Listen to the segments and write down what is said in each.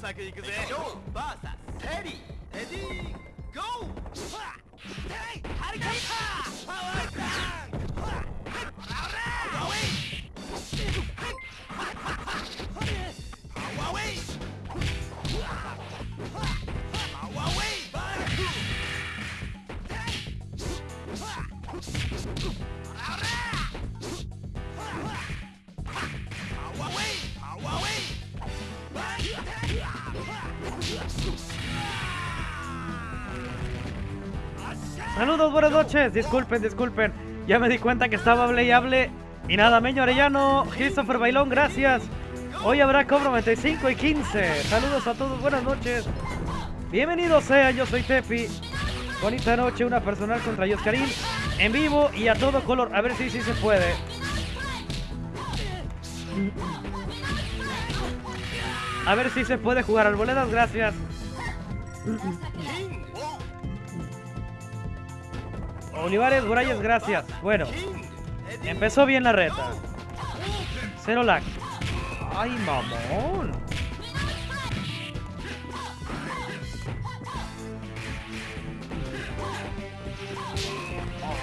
サクいくぜ。ジョー VS テリーレディーゴー Disculpen, disculpen. Ya me di cuenta que estaba hable y hable. Y nada, Meño Arellano, Christopher Bailón, gracias. Hoy habrá cobro 95 y 15. Saludos a todos, buenas noches. Bienvenidos sean, yo soy Tepi. Bonita noche, una personal contra Yoscarín. En vivo y a todo color. A ver si sí se puede. A ver si se puede jugar arboledas, gracias. Olivares, Burayes, gracias. Bueno, empezó bien la reta. Cero lag. Ay, mamón.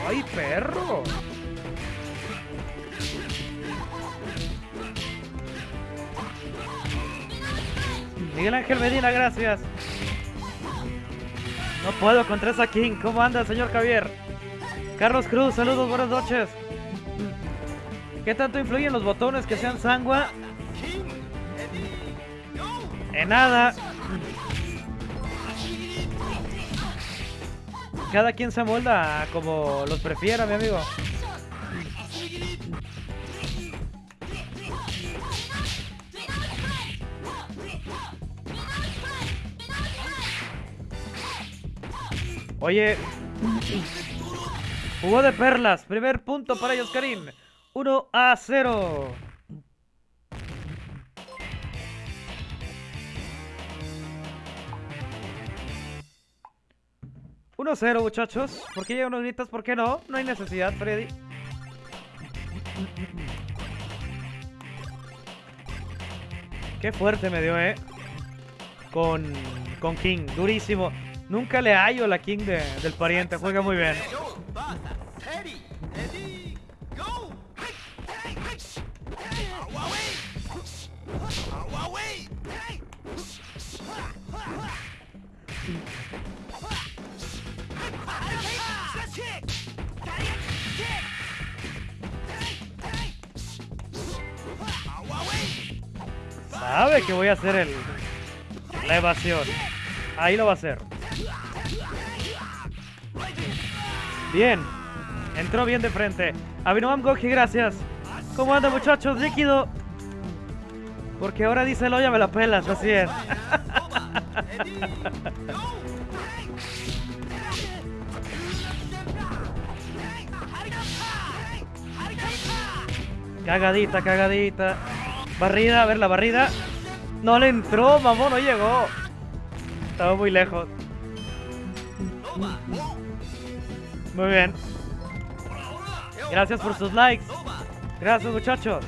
Ay, perro. Miguel Ángel Medina, gracias. No puedo contra esa King. ¿Cómo anda, señor Javier? Carlos Cruz, saludos, buenas noches. ¿Qué tanto influyen los botones que sean sangua? En nada. Cada quien se molda como los prefiera, mi amigo. Oye, jugó de perlas. Primer punto para ellos, Karim. 1 a 0. Uno a 0, muchachos. ¿Por qué ya unos gritas? ¿Por qué no? No hay necesidad, Freddy. Qué fuerte me dio, eh. Con, con King. Durísimo. Nunca le hallo la King de- del pariente. Juega muy bien. Que voy a hacer el, la evasión. Ahí lo va a hacer. Bien. Entró bien de frente. Abinoam Goji, gracias. ¿Cómo anda, muchachos? Líquido. Porque ahora dice el ya me la pelas, así es. Cagadita, cagadita. Barrida, a ver la barrida. No le entró, mamón, no llegó. Estaba muy lejos. Muy bien. Gracias por sus likes. Gracias, muchachos.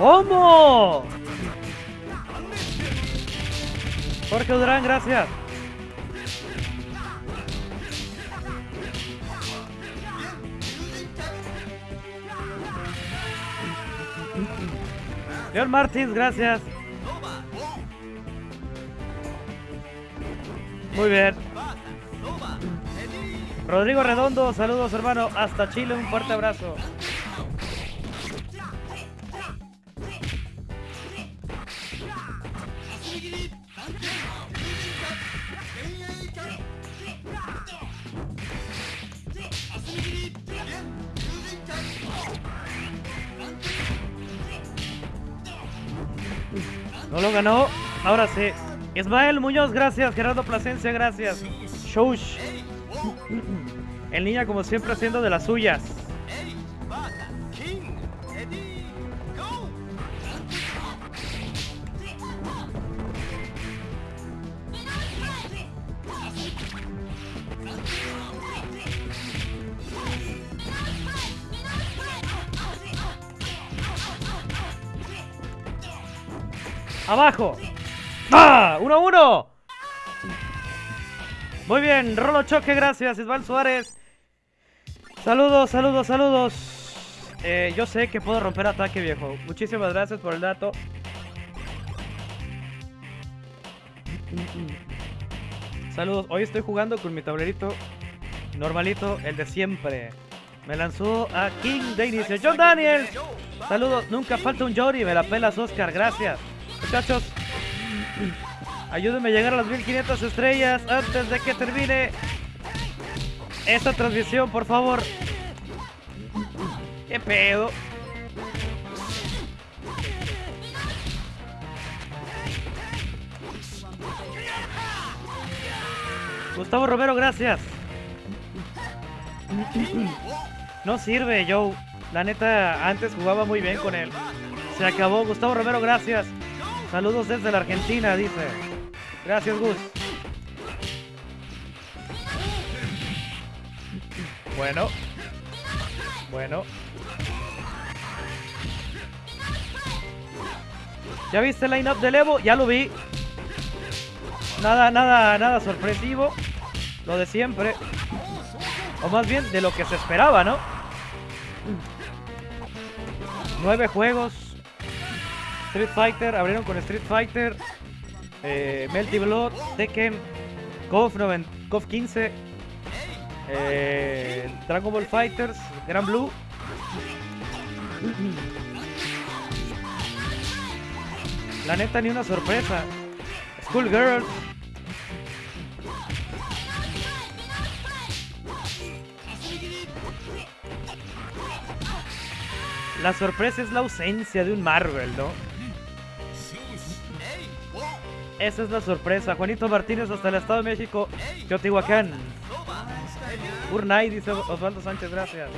¿Cómo? Jorge Durán, gracias. Leon Martins, gracias. Muy bien. Rodrigo Redondo, saludos hermano, hasta Chile, un fuerte abrazo. No lo ganó. Ahora sí. Ismael Muñoz, gracias. Gerardo Plasencia, gracias. Shoush. El niño como siempre haciendo de las suyas. Abajo. ¡Ah! ¡1 1! Muy bien, Rolo Choque, gracias. Isval Suárez. Saludos, saludos, saludos. Eh, yo sé que puedo romper ataque, viejo. Muchísimas gracias por el dato. Saludos, hoy estoy jugando con mi tablerito normalito, el de siempre. Me lanzó a King de inicio. John Daniels. Saludos, nunca falta un Jory. Me la pelas, Oscar. Gracias. Muchachos, ayúdenme a llegar a las 1500 estrellas antes de que termine esta transmisión, por favor. ¿Qué pedo? Gustavo Romero, gracias. No sirve, Joe. La neta, antes jugaba muy bien con él. Se acabó. Gustavo Romero, gracias. Saludos desde la Argentina, dice. Gracias, Gus. Bueno. Bueno. ¿Ya viste el line-up del Evo? Ya lo vi. Nada, nada, nada sorpresivo. Lo de siempre. O más bien de lo que se esperaba, ¿no? Nueve juegos. Street Fighter, abrieron con Street Fighter. Eh, Melty Blood, Tekken, KOF, 15. Eh, Dragon Ball Fighters, Gran Blue. La neta, ni una sorpresa. Schoolgirl. La sorpresa es la ausencia de un Marvel, ¿no? Esa es la sorpresa. Juanito Martínez hasta el Estado de México, Teotihuacán. Urnay, dice Osvaldo Sánchez, gracias.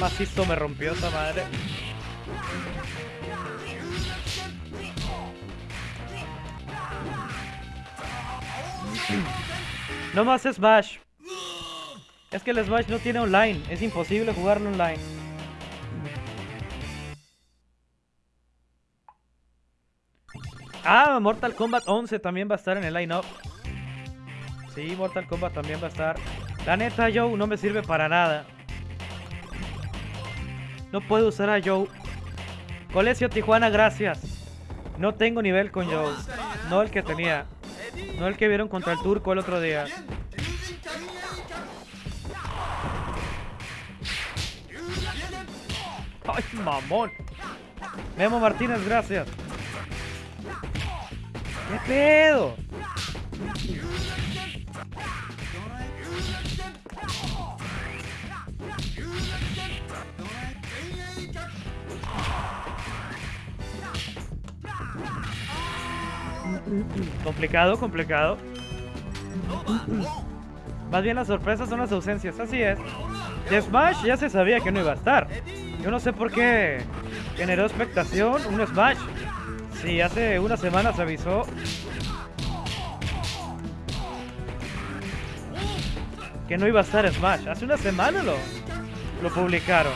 Macizo me rompió esa madre. No más Smash. Es que el Smash no tiene online. Es imposible jugarlo online. Ah, Mortal Kombat 11 también va a estar en el line-up. Sí, Mortal Kombat también va a estar. La neta, Joe no me sirve para nada. No puedo usar a Joe. Colegio Tijuana, gracias. No tengo nivel con Joe. No el que tenía. No el que vieron contra el turco el otro día. ¡Ay, mamón! Memo Martínez, gracias. ¿Qué pedo? Complicado, complicado. Más bien las sorpresas son las ausencias, así es. De Smash ya se sabía que no iba a estar. Yo no sé por qué generó expectación un Smash. Si hace una semana se avisó. Que no iba a estar Smash. Hace una semana lo, lo publicaron.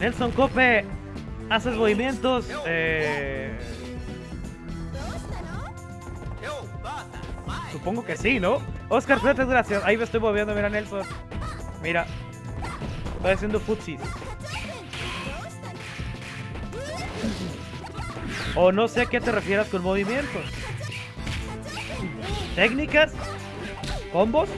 Nelson Cope, haces movimientos. Eh, supongo que sí, ¿no? Oscar gracias. Ahí me estoy moviendo, mira Nelson. Mira. Estoy haciendo futsis. O no sé a qué te refieras con movimientos. ¿Técnicas? ¿Combos?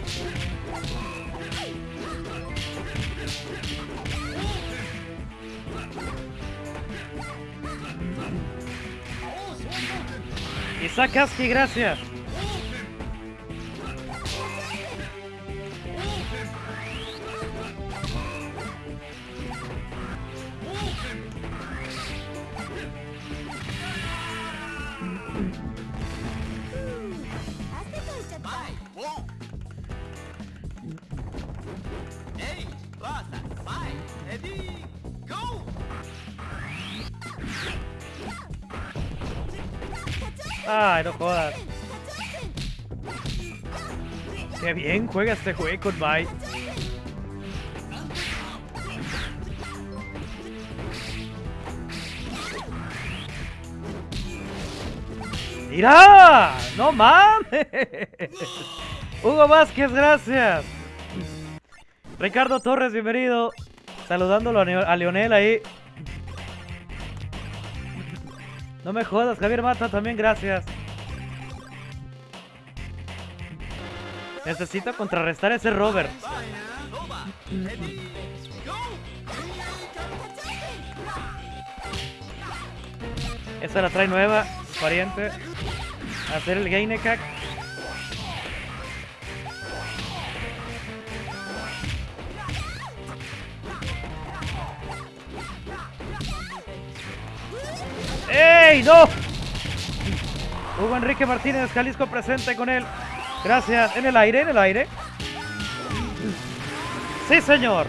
Isaac Aski, gracias. juega este juego, bye. ¡Mira! ¡No mames! Hugo Vázquez, gracias. Ricardo Torres, bienvenido. Saludándolo a Leonel ahí. No me jodas, Javier Mata, también gracias. Necesito contrarrestar ese Robert. Esa la trae nueva, pariente. Hacer el Gainekak. ¡Ey! ¡No! Hugo Enrique Martínez, Jalisco presente con él. Gracias. En el aire, en el aire. Sí, señor.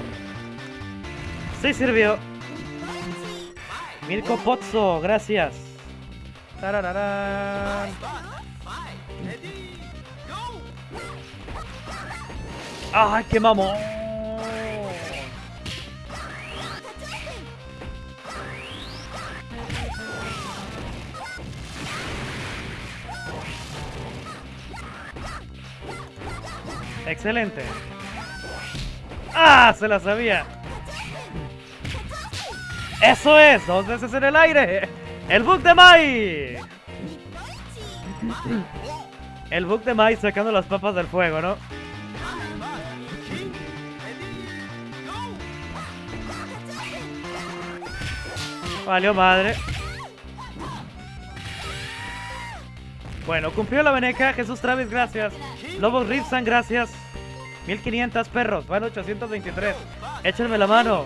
Sí sirvió. Mirko Pozzo, gracias. Tarararán. ¡Ay, qué mamón! Excelente. ¡Ah! Se la sabía. Eso es, dos veces en el aire. El bug de Mai. El bug de Mai sacando las papas del fuego, ¿no? Valió madre. Bueno, cumplió la veneca. Jesús Travis, gracias. Lobos Ripsan, gracias. 1500 perros, van 823. Échenme la mano.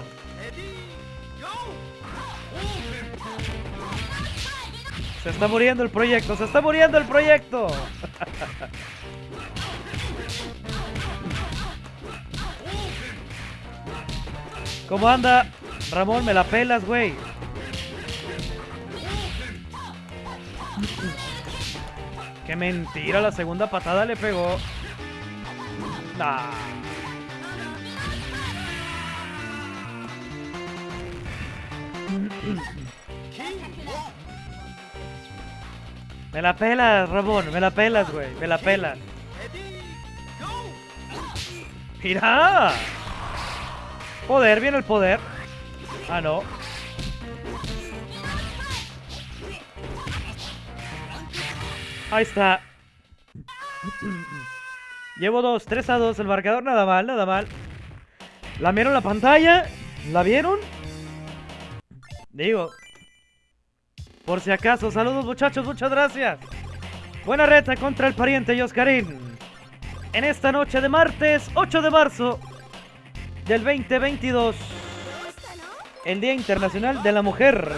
Se está muriendo el proyecto, se está muriendo el proyecto. ¿Cómo anda? Ramón, me la pelas, güey. Qué mentira, la segunda patada le pegó. Nah. Me la pelas, Ramón, me la pelas, güey, me la pelas. ¡Mira! Poder, viene el poder. Ah, no. Ahí está. Llevo dos, 3 a 2. El marcador nada mal, nada mal. ¿La vieron la pantalla? ¿La vieron? Digo. Por si acaso, saludos muchachos, muchas gracias. Buena reta contra el pariente y Oscarín. En esta noche de martes 8 de marzo del 2022. El Día Internacional de la Mujer.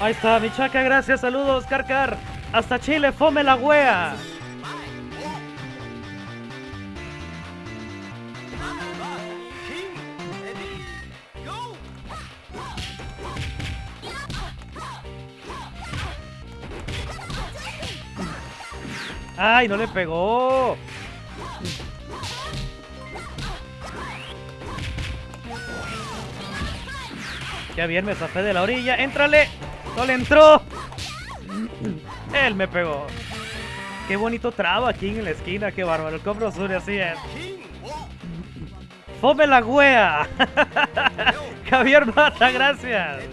Ahí está, mi chaca, gracias, saludos, Carcar. Hasta Chile, fome la wea. Ay, no le pegó. Ya bien, me zafé de la orilla. ¡Éntrale! ¡No le entró! Él me pegó. Qué bonito traba aquí en la esquina, qué bárbaro. El compro sur así es. ¡Fome la wea! Javier Mata, gracias.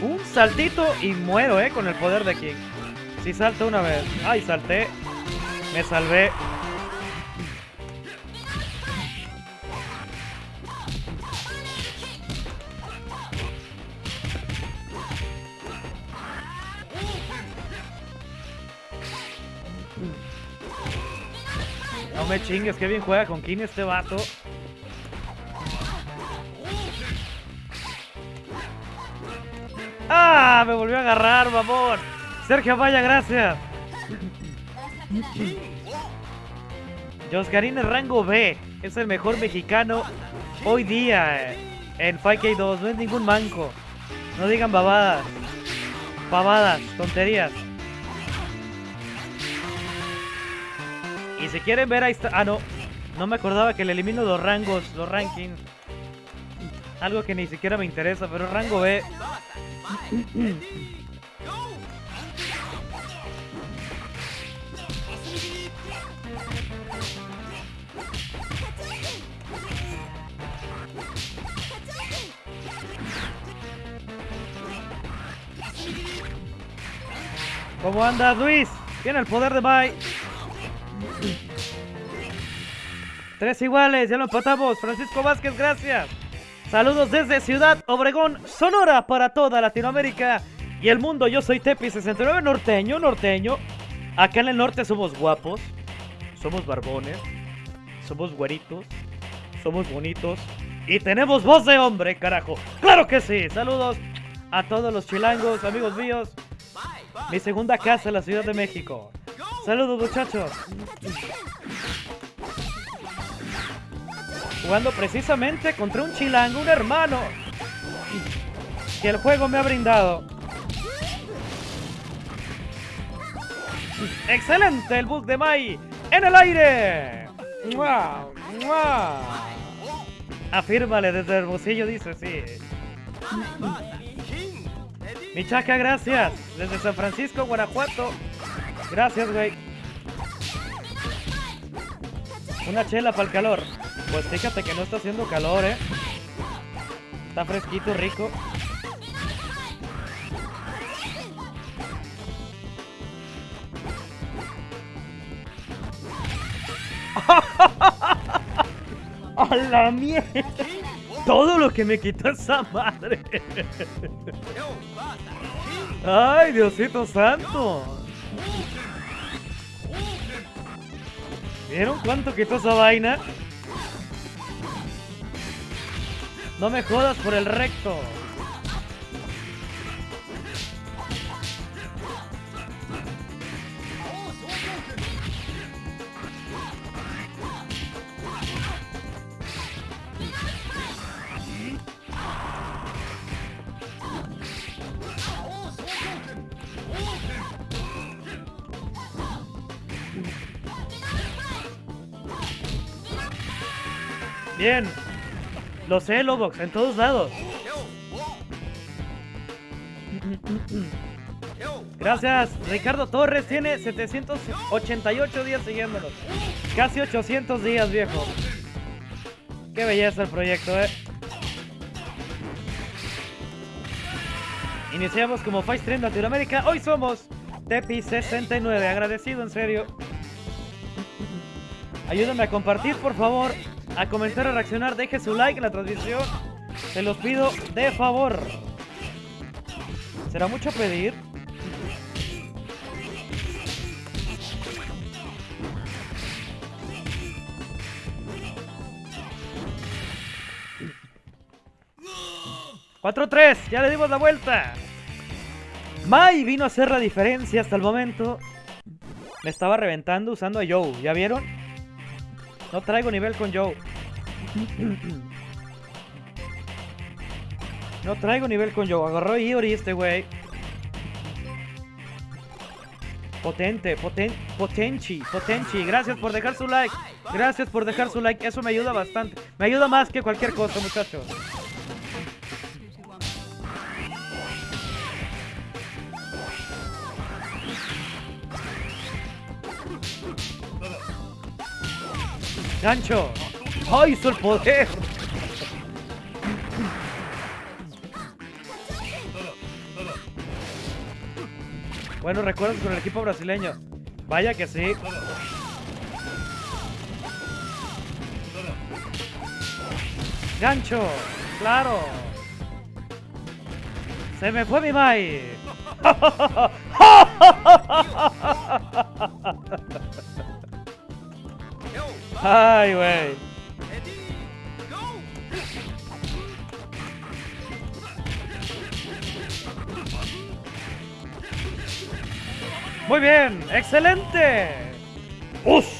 Un saltito y muero, eh, con el poder de King. Si salto una vez. Ay, salté. Me salvé. No me chingues, que bien juega con King este vato. ¡Ah! Me volvió a agarrar, mamón. Sergio Vaya, gracias. Josgarín es rango B. Es el mejor mexicano hoy día eh, en 5K2. No es ningún manco. No digan babadas. Pavadas, tonterías. Y si quieren ver ahí está. Ah, no. No me acordaba que le elimino los rangos, los rankings. Algo que ni siquiera me interesa, pero rango B. ¿Cómo andas, Luis? Tiene el poder de Mai. Tres iguales, ya lo empatamos. Francisco Vázquez, gracias. Saludos desde Ciudad Obregón, Sonora, para toda Latinoamérica y el mundo. Yo soy Tepi69, norteño, norteño. Acá en el norte somos guapos, somos barbones, somos güeritos, somos bonitos y tenemos voz de hombre, carajo. ¡Claro que sí! Saludos a todos los chilangos, amigos míos. Mi segunda casa en la Ciudad de México. Saludos, muchachos. Jugando precisamente contra un chilango, un hermano. Que el juego me ha brindado. ¡Excelente el bug de Mai! ¡En el aire! ¡Mua! ¡Mua! Afírmale desde Hermosillo, dice, sí. Michaca, gracias. Desde San Francisco, Guanajuato. Gracias, güey. Una chela para el calor. Pues fíjate que no está haciendo calor, ¿eh? Está fresquito, rico. ¡A la mierda! Todo lo que me quitó esa madre. ¡Ay, Diosito Santo! ¿Vieron cuánto quitó esa vaina? No me jodas por el recto. Bien. Lo sé, Lobox, en todos lados. Gracias. Ricardo Torres tiene 788 días siguiéndonos. Casi 800 días, viejo. Qué belleza el proyecto, eh. Iniciamos como Fight Stream Latinoamérica. Hoy somos Tepi69. Agradecido, en serio. Ayúdame a compartir, por favor. A comentar, a reaccionar. Deje su like en la transmisión. Se los pido de favor. ¿Será mucho pedir? ¡4-3! ¡Ya le dimos la vuelta! Mai vino a hacer la diferencia hasta el momento. Me estaba reventando usando a Joe. ¿Ya vieron? No traigo nivel con Joe. No traigo nivel con Joe. Agarró Iori este güey. Potente, poten, potenchi, potenchi. Gracias por dejar su like. Gracias por dejar su like. Eso me ayuda bastante. Me ayuda más que cualquier cosa, muchachos. ¡Gancho! ¡Ay, hizo el poder! Bueno, recuerdas con el equipo brasileño. Vaya que sí. ¡Gancho! ¡Claro! ¡Se me fue mi Mai! ¡Ay, güey! Muy bien, excelente. ¡Uf!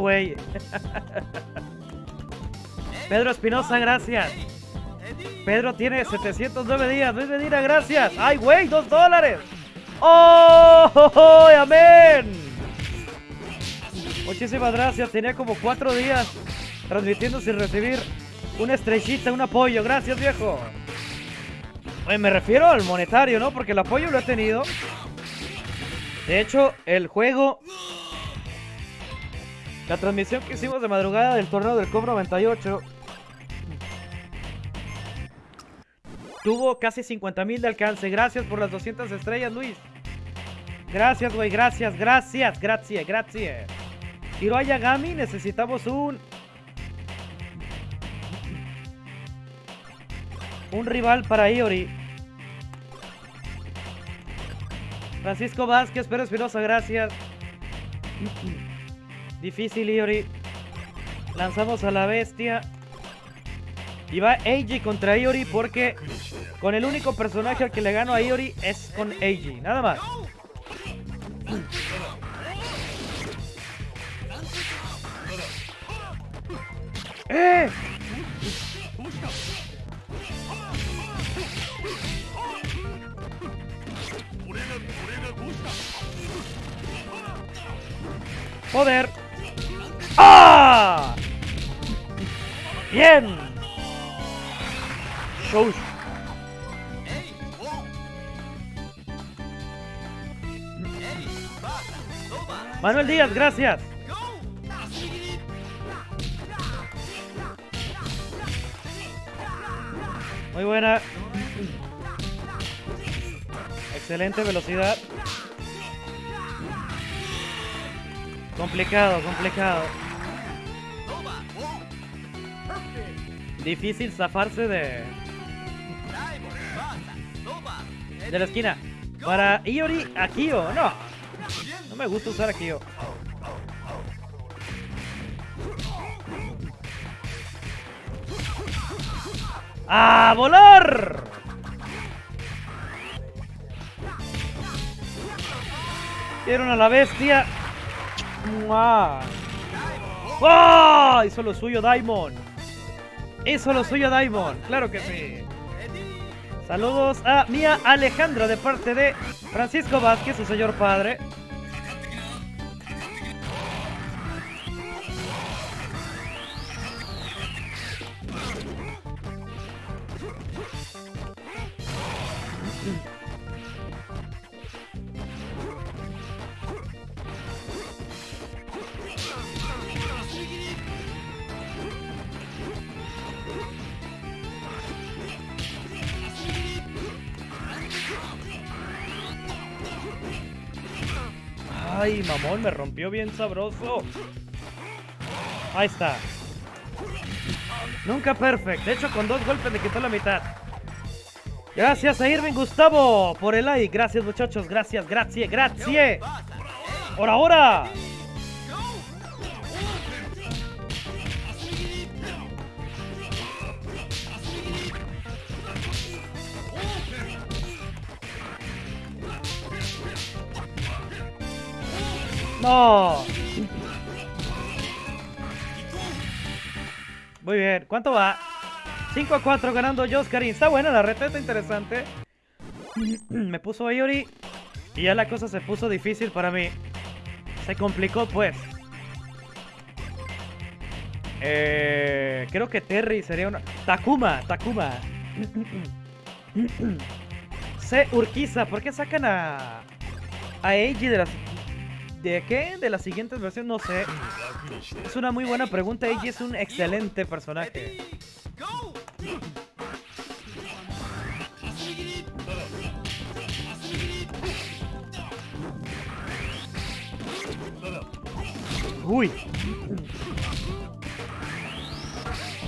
Todo. Pedro Espinosa, gracias. Pedro tiene 709 días. Luis Medina, gracias. ¡Ay, güey! ¡Dos dólares! ¡Oh! oh, oh, ¡Amén! Muchísimas gracias. Tenía como cuatro días transmitiendo sin recibir una estrellita, un apoyo. Gracias, viejo. Oye, me refiero al monetario, ¿no? Porque el apoyo lo he tenido. De hecho, el juego... La transmisión que hicimos de madrugada del torneo del COP 98 Tuvo casi 50 mil de alcance. Gracias por las 200 estrellas, Luis. Gracias, güey. Gracias, gracias, gracias, gracias. Hiroaya Gami, necesitamos un... Un rival para Iori. Francisco Vázquez, Pedro Espinosa, gracias. Difícil, Iori. Lanzamos a la bestia. Y va Eiji contra Iori porque con el único personaje al que le gano a Iori es con Eiji. Nada más. ¡Eh! ¡Joder! ¡Ah! ¡Bien! Shows. Manuel Díaz, gracias. Muy buena. Excelente velocidad. Complicado, complicado. Difícil zafarse de, de la esquina. Para Iori, Akio. No, no me gusta usar Akio. ¡A volar! Vieron a la bestia. ¡Mua! ¡Ah! Hizo lo suyo Diamond. Hizo lo suyo Diamond. Claro que sí. Saludos a Mía Alejandra de parte de Francisco Vázquez, su señor padre. Me rompió bien sabroso. Ahí está. Nunca perfect. De hecho, con dos golpes le quitó la mitad. Gracias a Irving Gustavo por el like. Gracias, muchachos. Gracias, gracias, gracias. Basa. Hey, ¡No! Muy bien. ¿Cuánto va? 5 a 4 ganando Joskarin. Está buena la reta, está interesante. Me puso Iori y ya la cosa se puso difícil para mí. Se complicó pues. Eh, creo que Terry sería una... Takuma, Takuma. C. Urquiza, ¿por qué sacan a... A Eiji de las... ¿De qué? ¿De las siguientes versiones? No sé. Es una muy buena pregunta. Eiji es un excelente personaje. ¡Uy!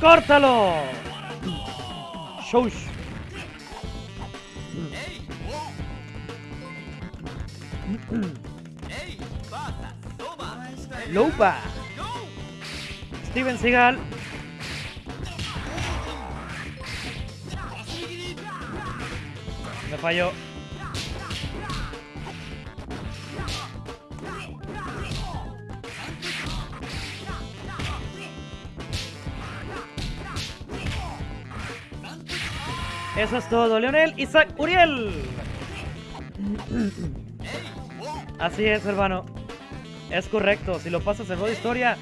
¡Córtalo! Shush. Go. Steven Seagal. Me falló. Eso es todo, Leonel Isaac Uriel. Así es, hermano. Es correcto. Si lo pasas en modo historia,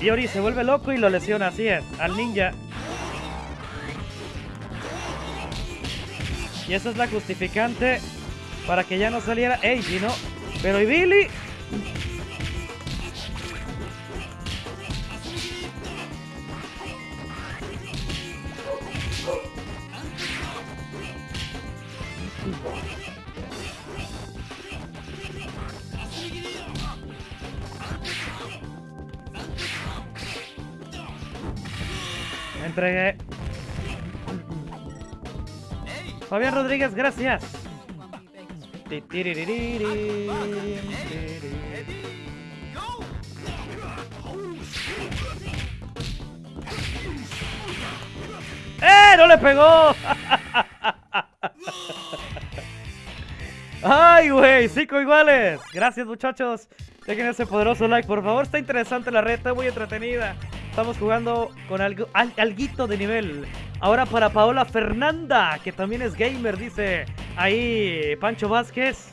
Yori se vuelve loco y lo lesiona. Así es, al ninja. Y esa es la justificante para que ya no saliera Eiji, ¿no? Pero ¿y Billy? Entregué. Fabián Rodríguez, gracias. ¡Eh! ¡No le pegó! ¡Ay, güey! ¡Cinco iguales! Gracias, muchachos. Dejen ese poderoso like, por favor. Está interesante la está muy entretenida. Estamos jugando con algo, al- alguito de nivel. Ahora para Paola Fernanda, que también es gamer, dice ahí Pancho Vázquez.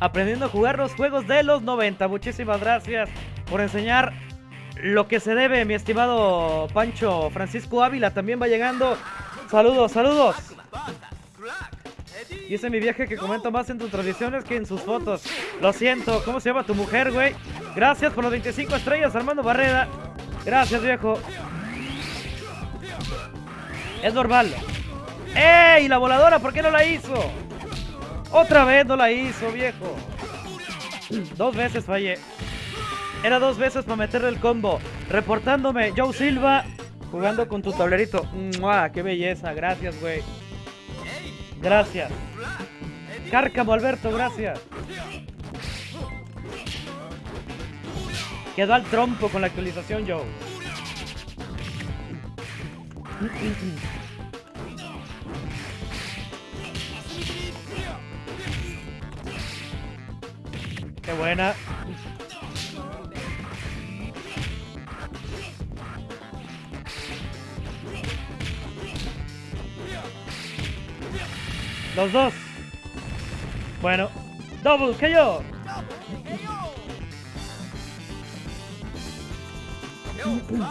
Aprendiendo a jugar los juegos de los 90. Muchísimas gracias por enseñar lo que se debe, mi estimado Pancho. Francisco Ávila también va llegando. Saludos, saludos. Dice mi vieja que comenta más en tus tradiciones que en sus fotos. Lo siento. ¿Cómo se llama tu mujer, güey? Gracias por los 25 estrellas, Armando Barrera. Gracias, viejo. Es normal. ¡Ey! La voladora, ¿por qué no la hizo? Otra vez no la hizo, viejo. Dos veces fallé. Era dos veces para meterle el combo. Reportándome, Joe Silva, jugando con tu tablerito. ¡Mua! ¡Qué belleza! Gracias, güey. Gracias. Cárcamo, Alberto, gracias. Quedó al trompo con la actualización, Joe. Qué buena. Los dos. Bueno. Double que yo.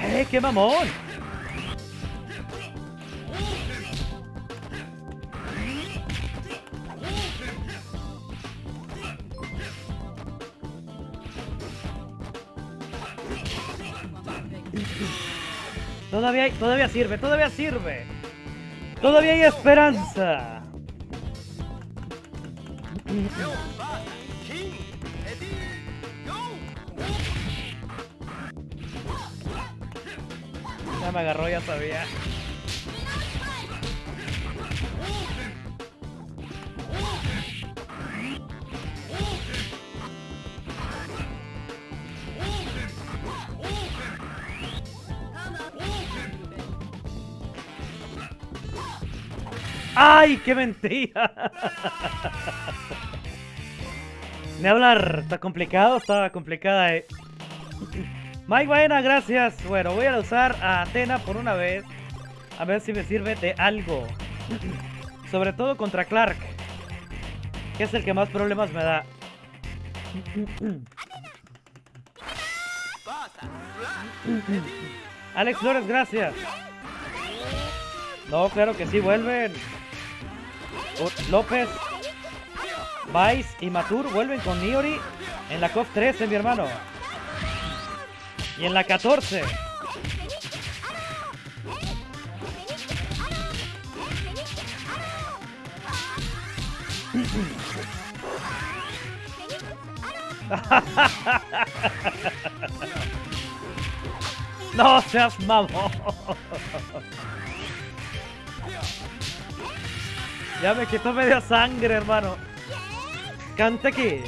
¡Eh, qué mamón! Todavía, todavía sirve, todavía sirve. Todavía hay esperanza. Ya me agarró, ya sabía. ¡Ay, qué mentira! Ni hablar, está complicado, está complicada, eh. Mike Baena, gracias. Bueno, voy a usar a Atena por una vez. A ver si me sirve de algo. Sobre todo contra Clark. Que es el que más problemas me da. Alex Flores, gracias. No, claro que sí, vuelven. López, Vice y Matur vuelven con Niori en la COF 13, mi hermano. Y en la 14. No seas mamón. Ya me quitó media sangre, hermano. Cante aquí.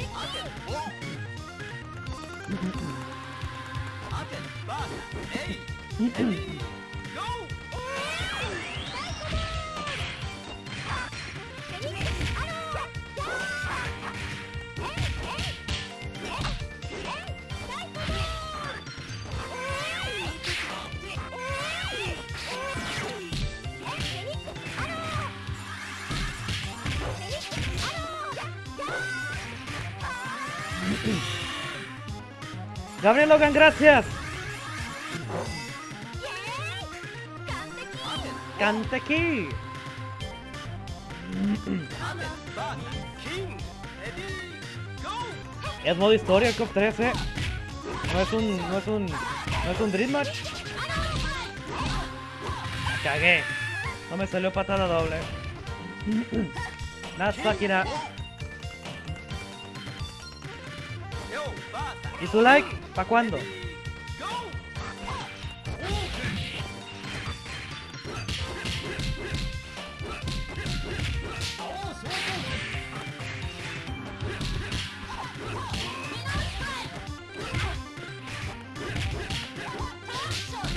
Gabriel Logan, gracias. Go! Es modo historia el COP 13. No es un. No es un. No es un Dream Match. Cagué. No me salió patada doble. Yo, ¿Y su like? ¿Pa' cuándo?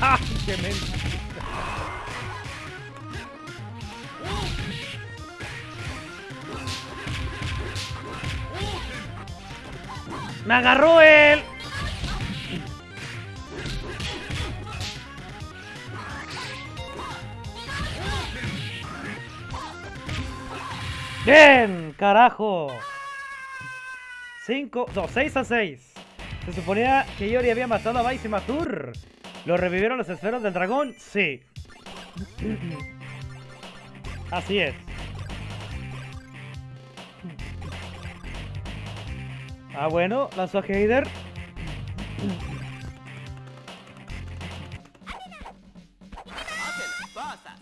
¡Ah! ¡Qué men- ¡Me agarró ¡Carajo! 5, no, 6 a 6. Se suponía que Yori había matado a Vice y Matur. ¿Lo revivieron las esferas del dragón? Sí. Así es. Ah, bueno, lanzó a Heider.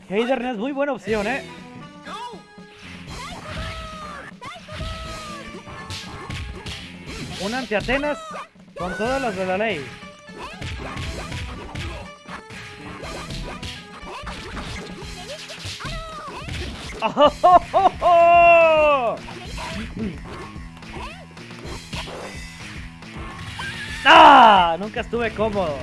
Heider no es muy buena opción, ¿eh? Un anti-Atenas con todas las de la ley. ¡Ah! Nunca estuve cómodo.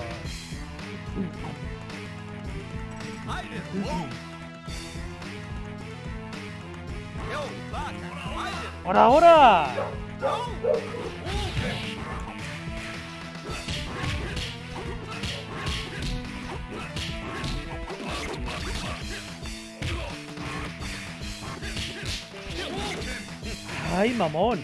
¡Por ahora! ¡Ay, mamón!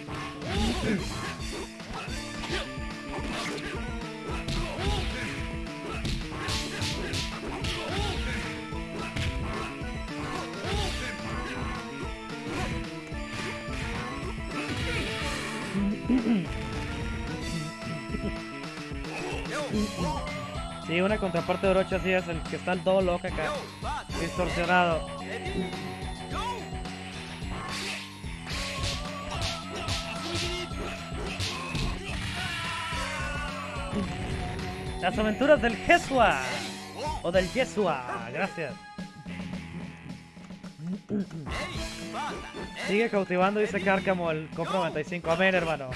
Sí, una contraparte de Orochi así es el que está todo loco acá. Distorsionado. Las aventuras del Jesua. O del Yesua. Gracias. Sigue cautivando, dice Cárcamo, el compro 95. Amén, hermano.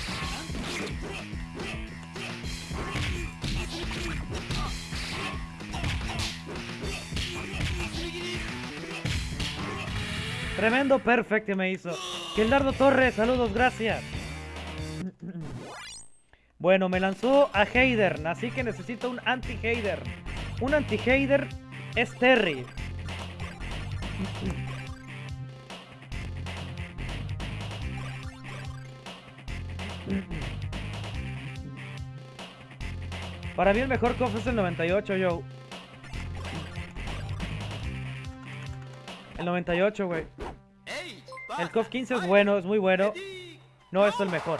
Tremendo perfecto me hizo. Gildardo Torres, saludos, gracias. Bueno, me lanzó a Heider, así que necesito un anti-Heider. Un anti-Heider es Terry. Para mí el mejor KOF es el 98, yo. El 98, güey. El KOF 15 es bueno, es muy bueno. No es el mejor.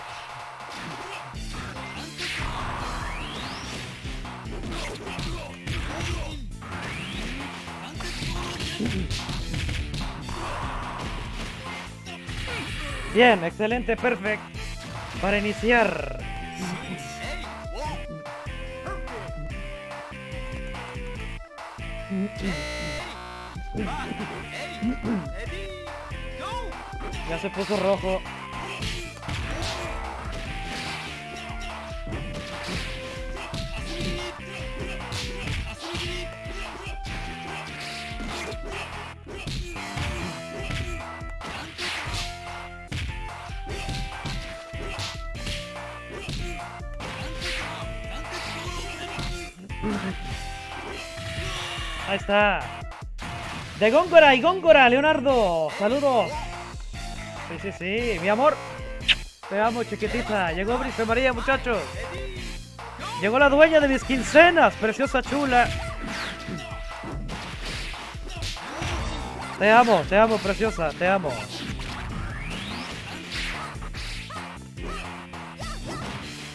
Bien, excelente, perfecto. Para iniciar. Ya se puso rojo. Ahí está. De Góngora y Góngora, Leonardo. Saludos. Sí, sí, sí. Mi amor. Te amo, chiquitita. Llegó Brice María, muchachos. Llegó la dueña de mis quincenas. Preciosa chula. Te amo, te amo, preciosa. Te amo.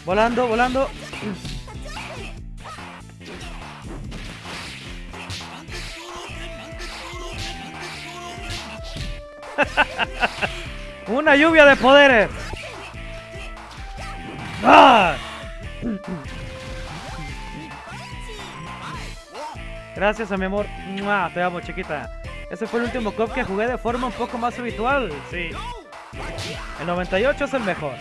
Volando, volando. Una lluvia de poderes. ¡Ah! Gracias a mi amor. Te amo, chiquita. Ese fue el último cop que jugué de forma un poco más habitual. Sí. El 98 es el mejor.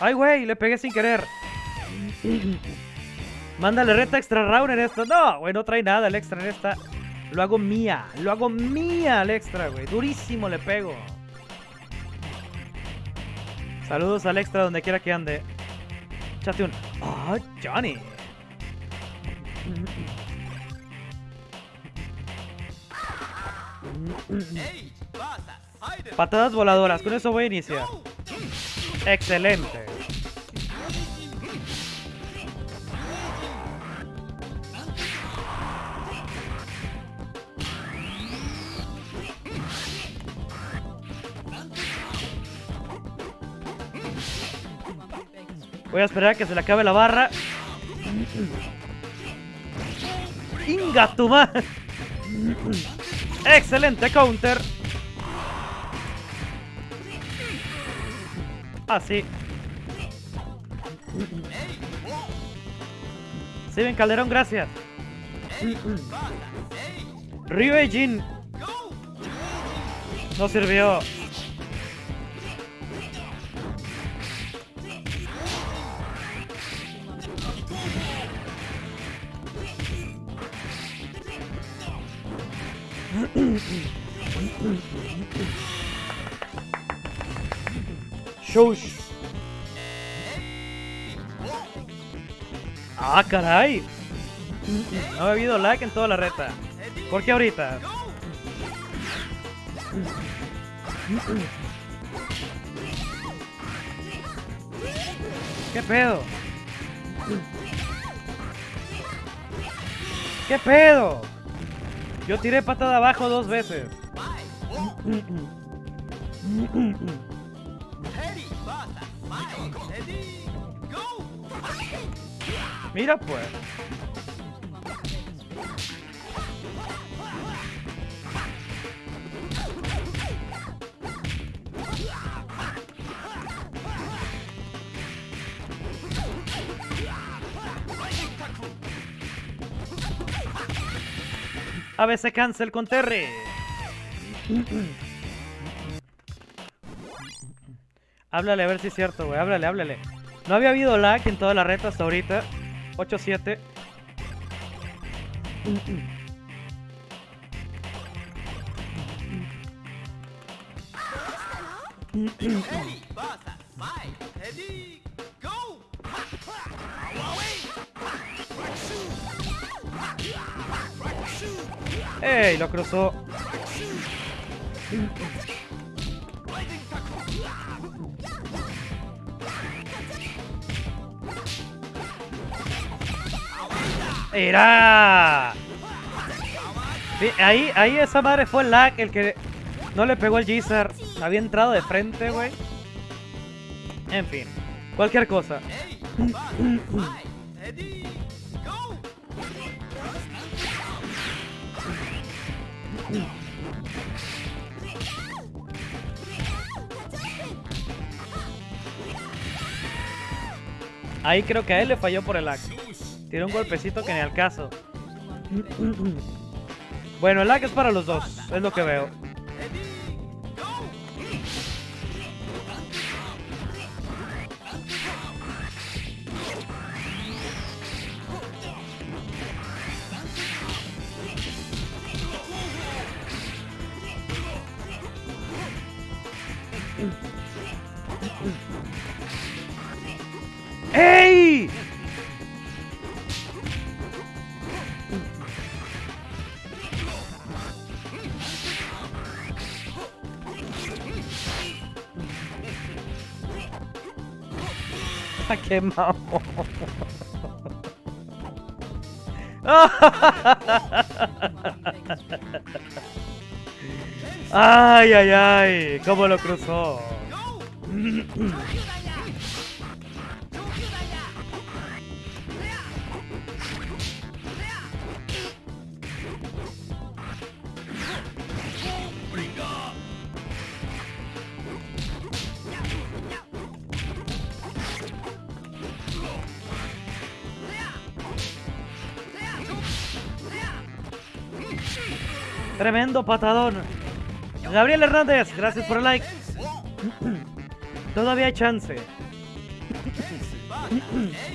Ay, güey, le pegué sin querer. Mándale reta extra round en esto. No, güey, no trae nada el extra en esta. Lo hago mía. Lo hago mía el extra, güey. Durísimo le pego. Saludos al extra donde quiera que ande. Chate un. Ah, Johnny. Eight, Basa, Spider, Patadas voladoras. Con eso voy a iniciar. Excelente. Voy a esperar a que se le acabe la barra. ¡Inga tu! Excelente counter. Así. Steven Calderón, gracias. Ryu Jin no sirvió. Ah, caray. No ha habido lag en toda la reta. ¿Por qué ahorita? ¿Qué pedo? ¿Qué pedo? Yo tiré patada abajo dos veces. Mira pues. A veces cancel con Terry. háblale a ver si es cierto, güey. Háblale, háblale. No había habido lag en toda la reta hasta ahorita. 8-7. Ready, Basa, five, ready, go! ¡Ey! Lo cruzó. ¡Mira! Ahí, ahí esa madre fue el lag el que no le pegó el Geezer. Había entrado de frente, güey. En fin, cualquier cosa. Ahí creo que a él le falló por el lag. Tiene un golpecito que ni al caso. Bueno, el lag es para los dos, es lo que veo. ¡Qué mamón! ¡Ay, ay, ay! ¿Cómo lo cruzó? Patadón. Gabriel Hernández, gracias por el like. Todavía hay chance.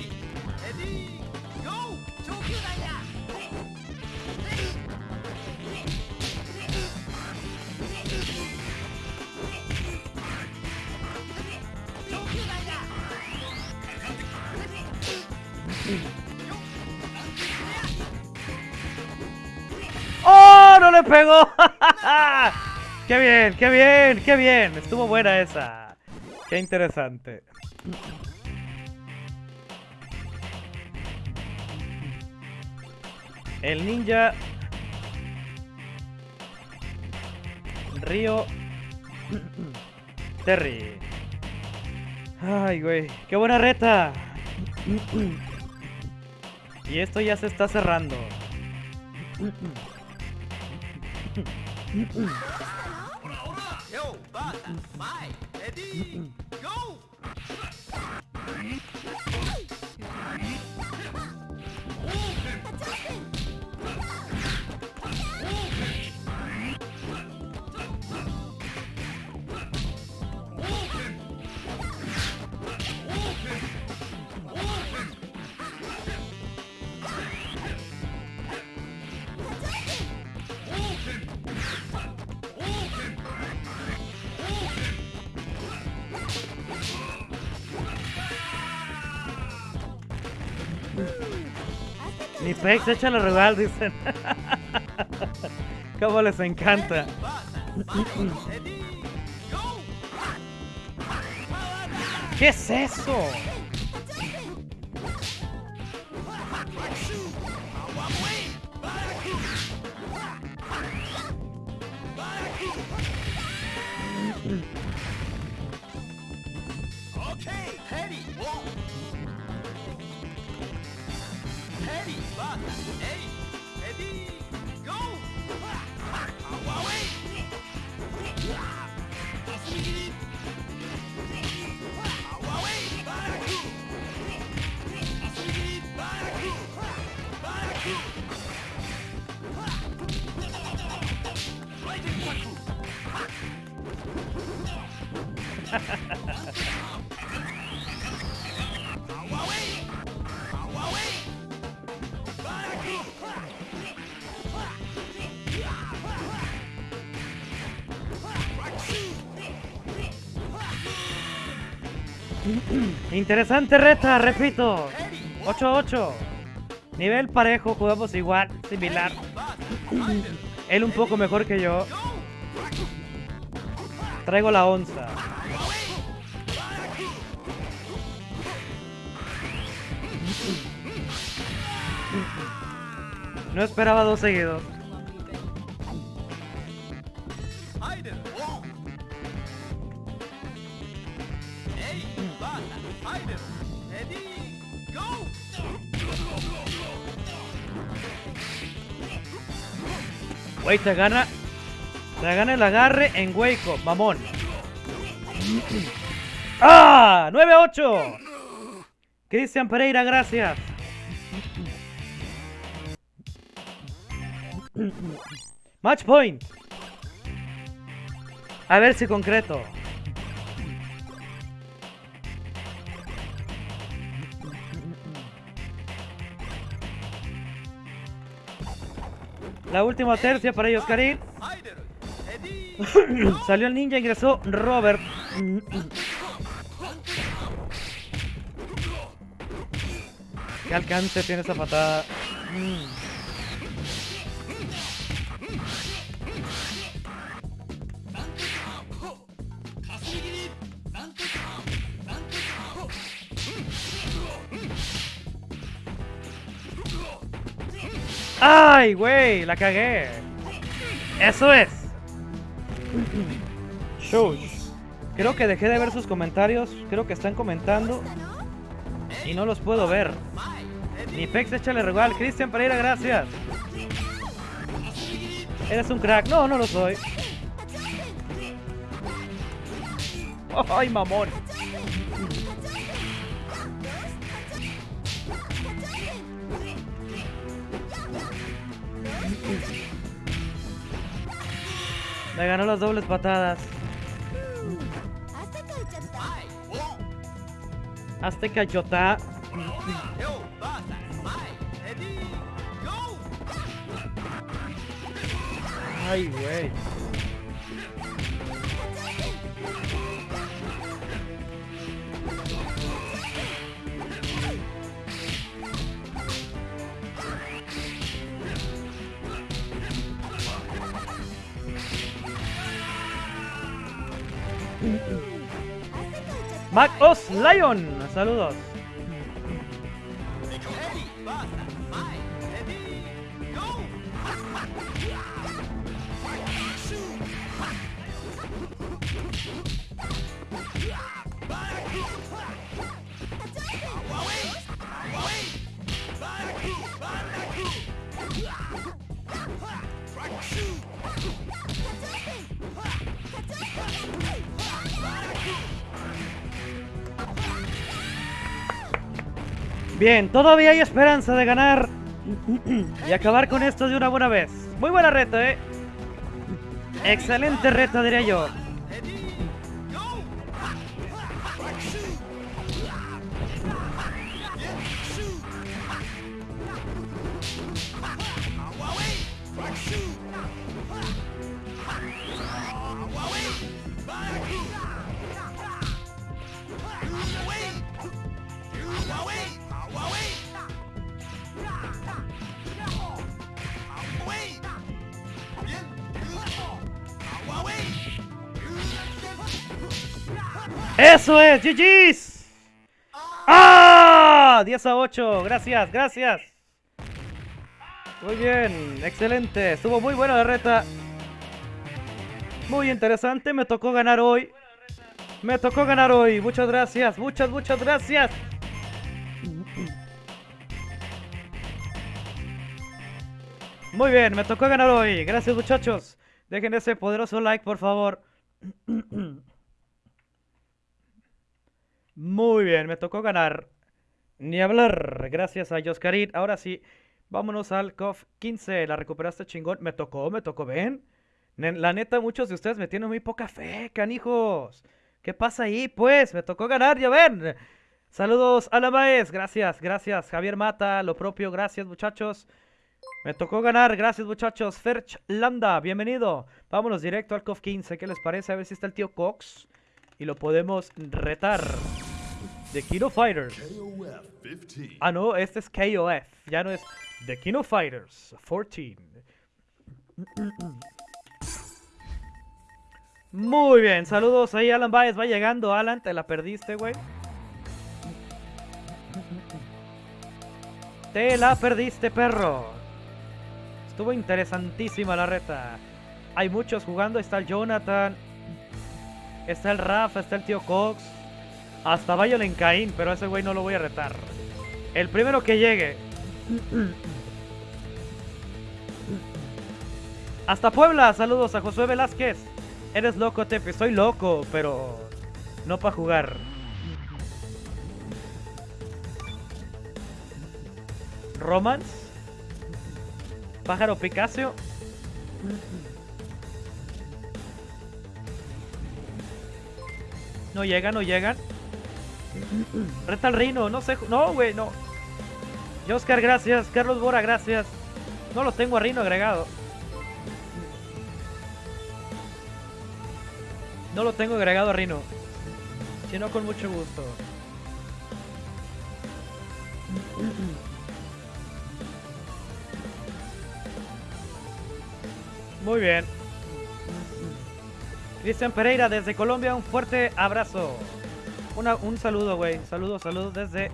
¡Qué bien, qué bien, qué bien! Estuvo buena esa. Qué interesante. El ninja Río Terry. Ay, güey. ¡Qué buena reta! Y esto ya se está cerrando. Yo, Bata, bye. Ready, Ni Pex, échale rival, dicen. Cómo les encanta. ¿Qué es eso? Interesante reta, repito. 8-8. Nivel parejo, jugamos igual, similar. Él un poco mejor que yo. Traigo la onza. No esperaba dos seguidos. Te gana. Se gana el agarre en Waco, mamón. ¡Ah! 9-8. Cristian Pereira, gracias. Match point. A ver si concreto. La última tercia para ellos, Karin. Salió el ninja, ingresó Robert. ¿Qué alcance tiene esa patada? Mm. ¡Ay, güey! La cagué. Eso es. Creo que dejé de ver sus comentarios. Creo que están comentando. Y no los puedo ver. Ni Pex, échale regal. Cristian Pereira, gracias. Eres un crack. No, no lo soy. Ay, mamón. Me ganó las dobles patadas. Azteca Yota. Ay, güey. Mac Os Lion, saludos. Bien, todavía hay esperanza de ganar y acabar con esto de una buena vez. Muy buena reta, eh. Excelente reta, diría yo. ¡Eso es! ¡GG's! ¡Ah! 10 a 8. Gracias, gracias. Muy bien, excelente. Estuvo muy buena la reta. Muy interesante. Me tocó ganar hoy. Me tocó ganar hoy. Muchas gracias. Muchas, muchas gracias. Muy bien, me tocó ganar hoy. Gracias, muchachos. Dejen ese poderoso like, por favor. Muy bien, me tocó ganar. Ni hablar. Gracias a Joscarit. Ahora sí, vámonos al COF 15. La recuperaste chingón. Me tocó, me tocó, ven. La neta, muchos de ustedes me tienen muy poca fe, canijos. ¿Qué pasa ahí? Pues, me tocó ganar, ya ven. Saludos a la Maes. Gracias, gracias. Javier Mata, lo propio. Gracias, muchachos. Me tocó ganar, gracias muchachos. Ferch Landa, bienvenido. Vámonos directo al COF 15. ¿Qué les parece? A ver si está el tío Cox. Y lo podemos retar. The Kino Fighters. KOF 15. Ah, no, este es KOF. Ya no es The Kino Fighters 14. Muy bien, saludos ahí, Alan Baez. Va llegando, Alan. Te la perdiste, güey. Te la perdiste, perro. Estuvo interesantísima la reta. Hay muchos jugando. Está el Jonathan. Está el Rafa. Está el tío Cox. Hasta Violent Caín. Pero a ese güey no lo voy a retar. El primero que llegue. Hasta Puebla, saludos a Josué Velázquez. Eres loco, Tepe. Soy loco, pero no para jugar. Romance. Pájaro Picasso. No llegan, no llegan. Reta el reino, no sé. No, güey, no. Oscar, gracias. Carlos Bora, gracias. No lo tengo a Rino agregado. No lo tengo agregado a Rino. Si no, con mucho gusto. Muy bien. Cristian Pereira desde Colombia, un fuerte abrazo. Una- un saludo, güey. Saludos, saludos desde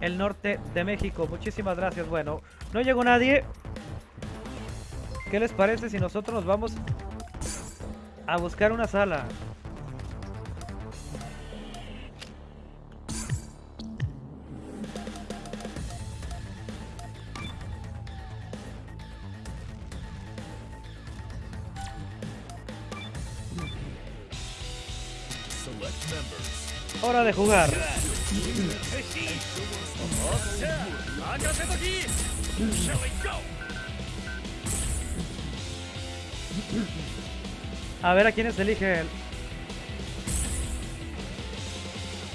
el norte de México. Muchísimas gracias. Bueno, no llegó nadie. ¿Qué les parece si nosotros nos vamos a buscar una sala? Hora de jugar. A ver a quiénes elige él.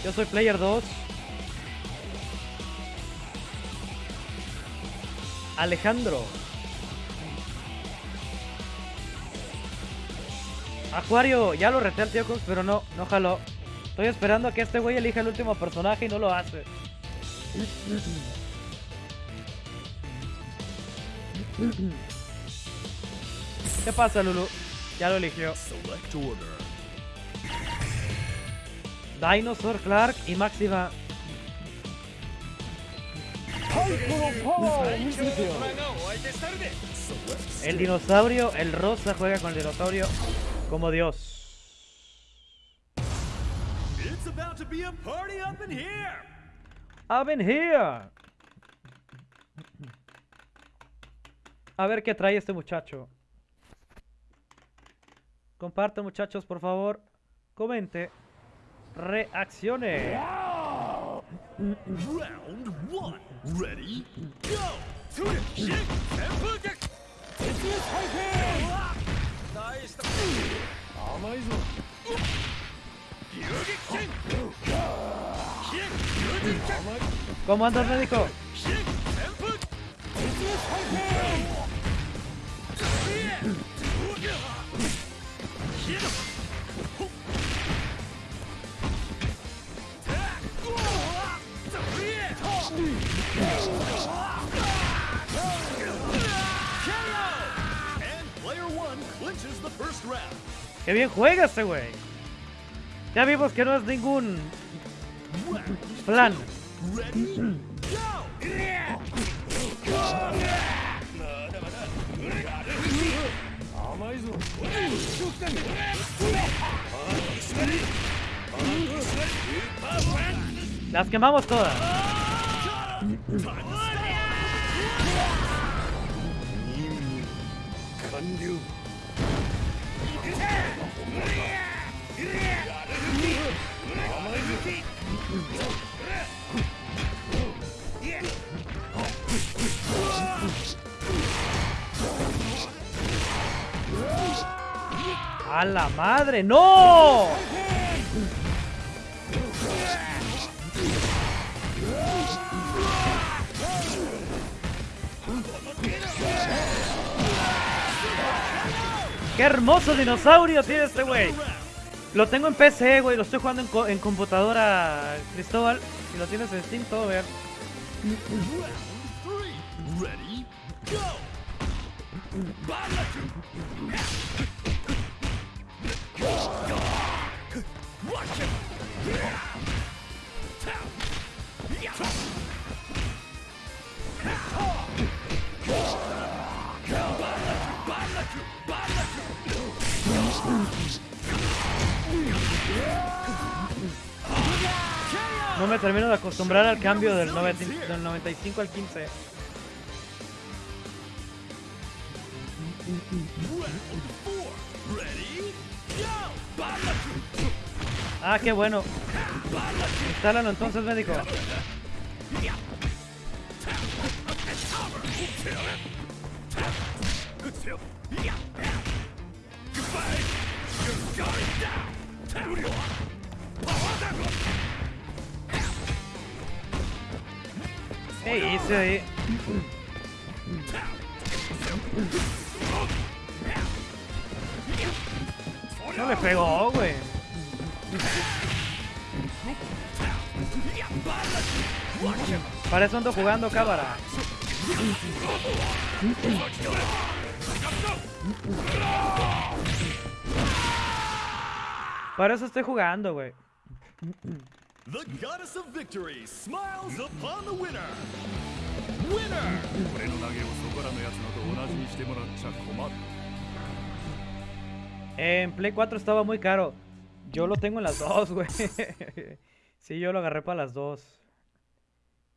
Yo soy player 2. Alejandro. Acuario, ya lo reté al tío pero no, no jaló. Estoy esperando a que este güey elija el último personaje y no lo hace. ¿Qué pasa, Lulu? Ya lo eligió. Dinosaur, Clark y Maxima. El dinosaurio, el rosa juega con el dinosaurio como Dios. Up in here. I've been here. A ver qué trae este muchacho. Comparte, muchachos, por favor. Comente. Reaccione. Round one. Ready? Go. ¿Cómo andas, médico? ¡Qué bien juega este güey! Ya vimos que no es ningún plan. Las quemamos todas. ¡A la madre! ¡No! ¡Qué hermoso dinosaurio tiene este güey! Lo tengo en PC, güey. Lo estoy jugando en, co- en computadora, Cristóbal. Si lo tienes en Steam, todo? Go. No me termino de acostumbrar al cambio del, 90 del 95 al 15. Round four. Ready? Go! Ah, qué bueno. Instálalo entonces, médico. ¿Qué hice ahí? No le pegó, güey. Para eso ando jugando, cámara. Para eso estoy jugando, güey. The goddess of victory smiles upon the winner. Winner! 俺の投げをそこらのやつのと同じにしてもらっちゃ困る。 En Play 4 estaba muy caro. Yo lo tengo en las dos, güey. Sí, yo lo agarré para las dos.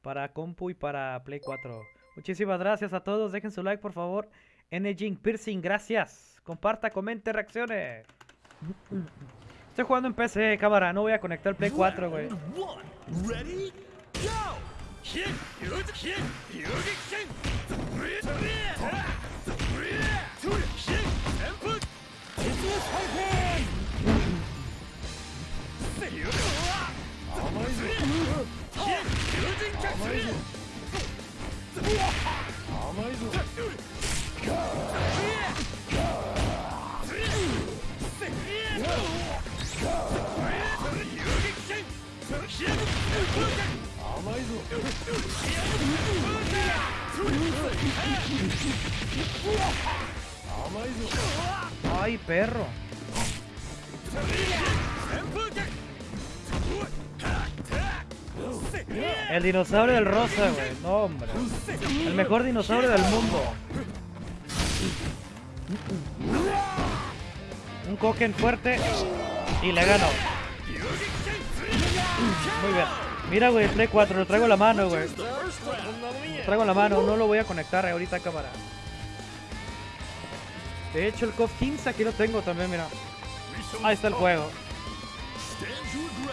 Para compu y para Play 4. Muchísimas gracias a todos. Dejen su like, por favor. N Piercing, gracias. Comparta, comente, reaccione. Estoy jugando en PC, cámara. No voy a conectar el Play 4, güey. Ay, perro. El dinosaurio del rosa, güey. No, hombre. El mejor dinosaurio del mundo. Un Koken fuerte y le gano. Muy bien. Mira, güey, Play 4, lo traigo en la mano, güey. Lo traigo en la mano, no lo voy a conectar ahorita a cámara. De hecho, el COF 15 aquí lo tengo también, mira. Ahí está el juego.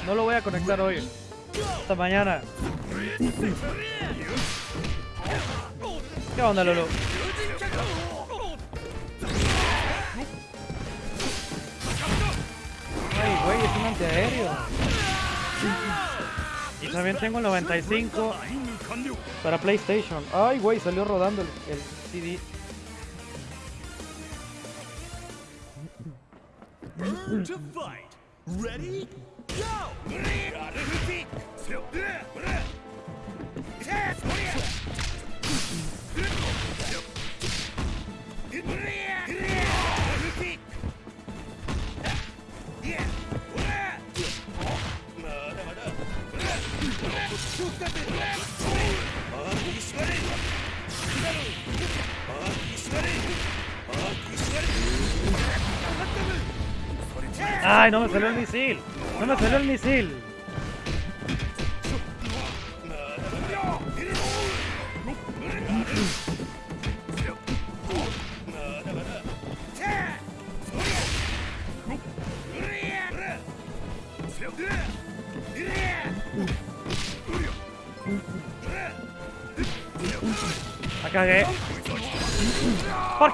No lo voy a conectar hoy. Hasta mañana. ¿Qué onda, Lolo? Ay, güey, es un antiaéreo. También tengo el 95 para PlayStation. Ay, güey, salió rodando el, el CD. Ready? Go! Ay, no me salió el misil. No me salió el misil.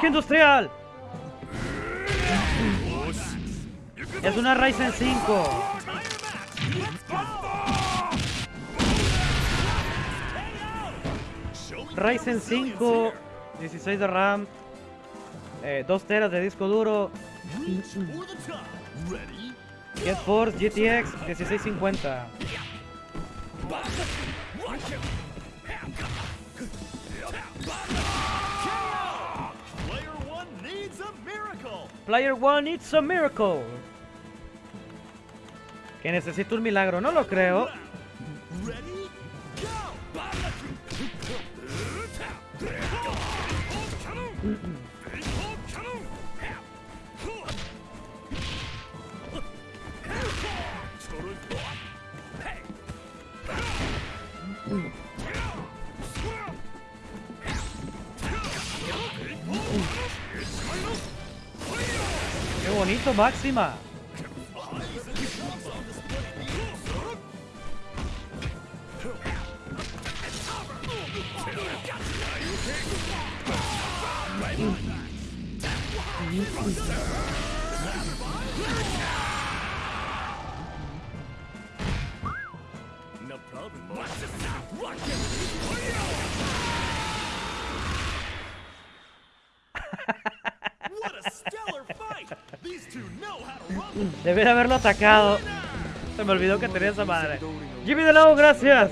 Parque industrial. Es una Ryzen 5. Ryzen 5, 16 de RAM, eh, 2 teras de disco duro? GeForce GTX 1650. Player One, it's a miracle. Que necesito un milagro, no lo creo. Bonito, Máxima. de haberlo atacado. Se me olvidó que tenía esa madre. Jimmy de Lobo, gracias.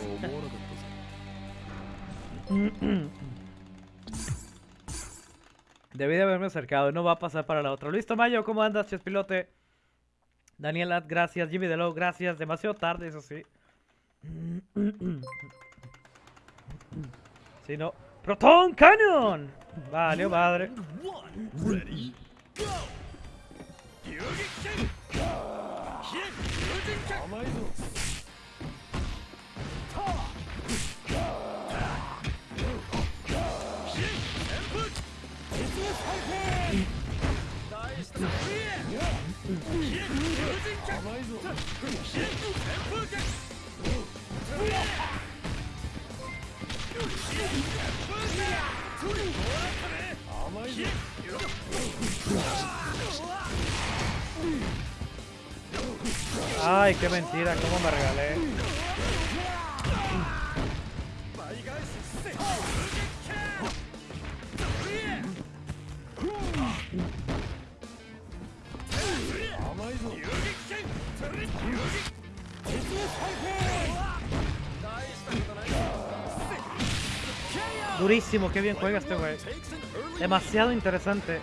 Debí de haberme acercado. No va a pasar para la otra. Luis Tamayo, ¿cómo andas, Chespilote? Daniel Ad, gracias. Jimmy de Lobo, gracias. Demasiado tarde, eso sí. Si no. ¡Proton Canyon! Vale, madre. 流撃剣飛燕風神剣甘いぞタワー飛燕旋風実物回転大した飛燕飛燕風神剣甘いぞ飛燕旋風剣飛燕旋風剣飛燕風剣甘いぞ Ay, qué mentira, cómo me regalé. Durísimo, qué bien juega este güey. Demasiado interesante.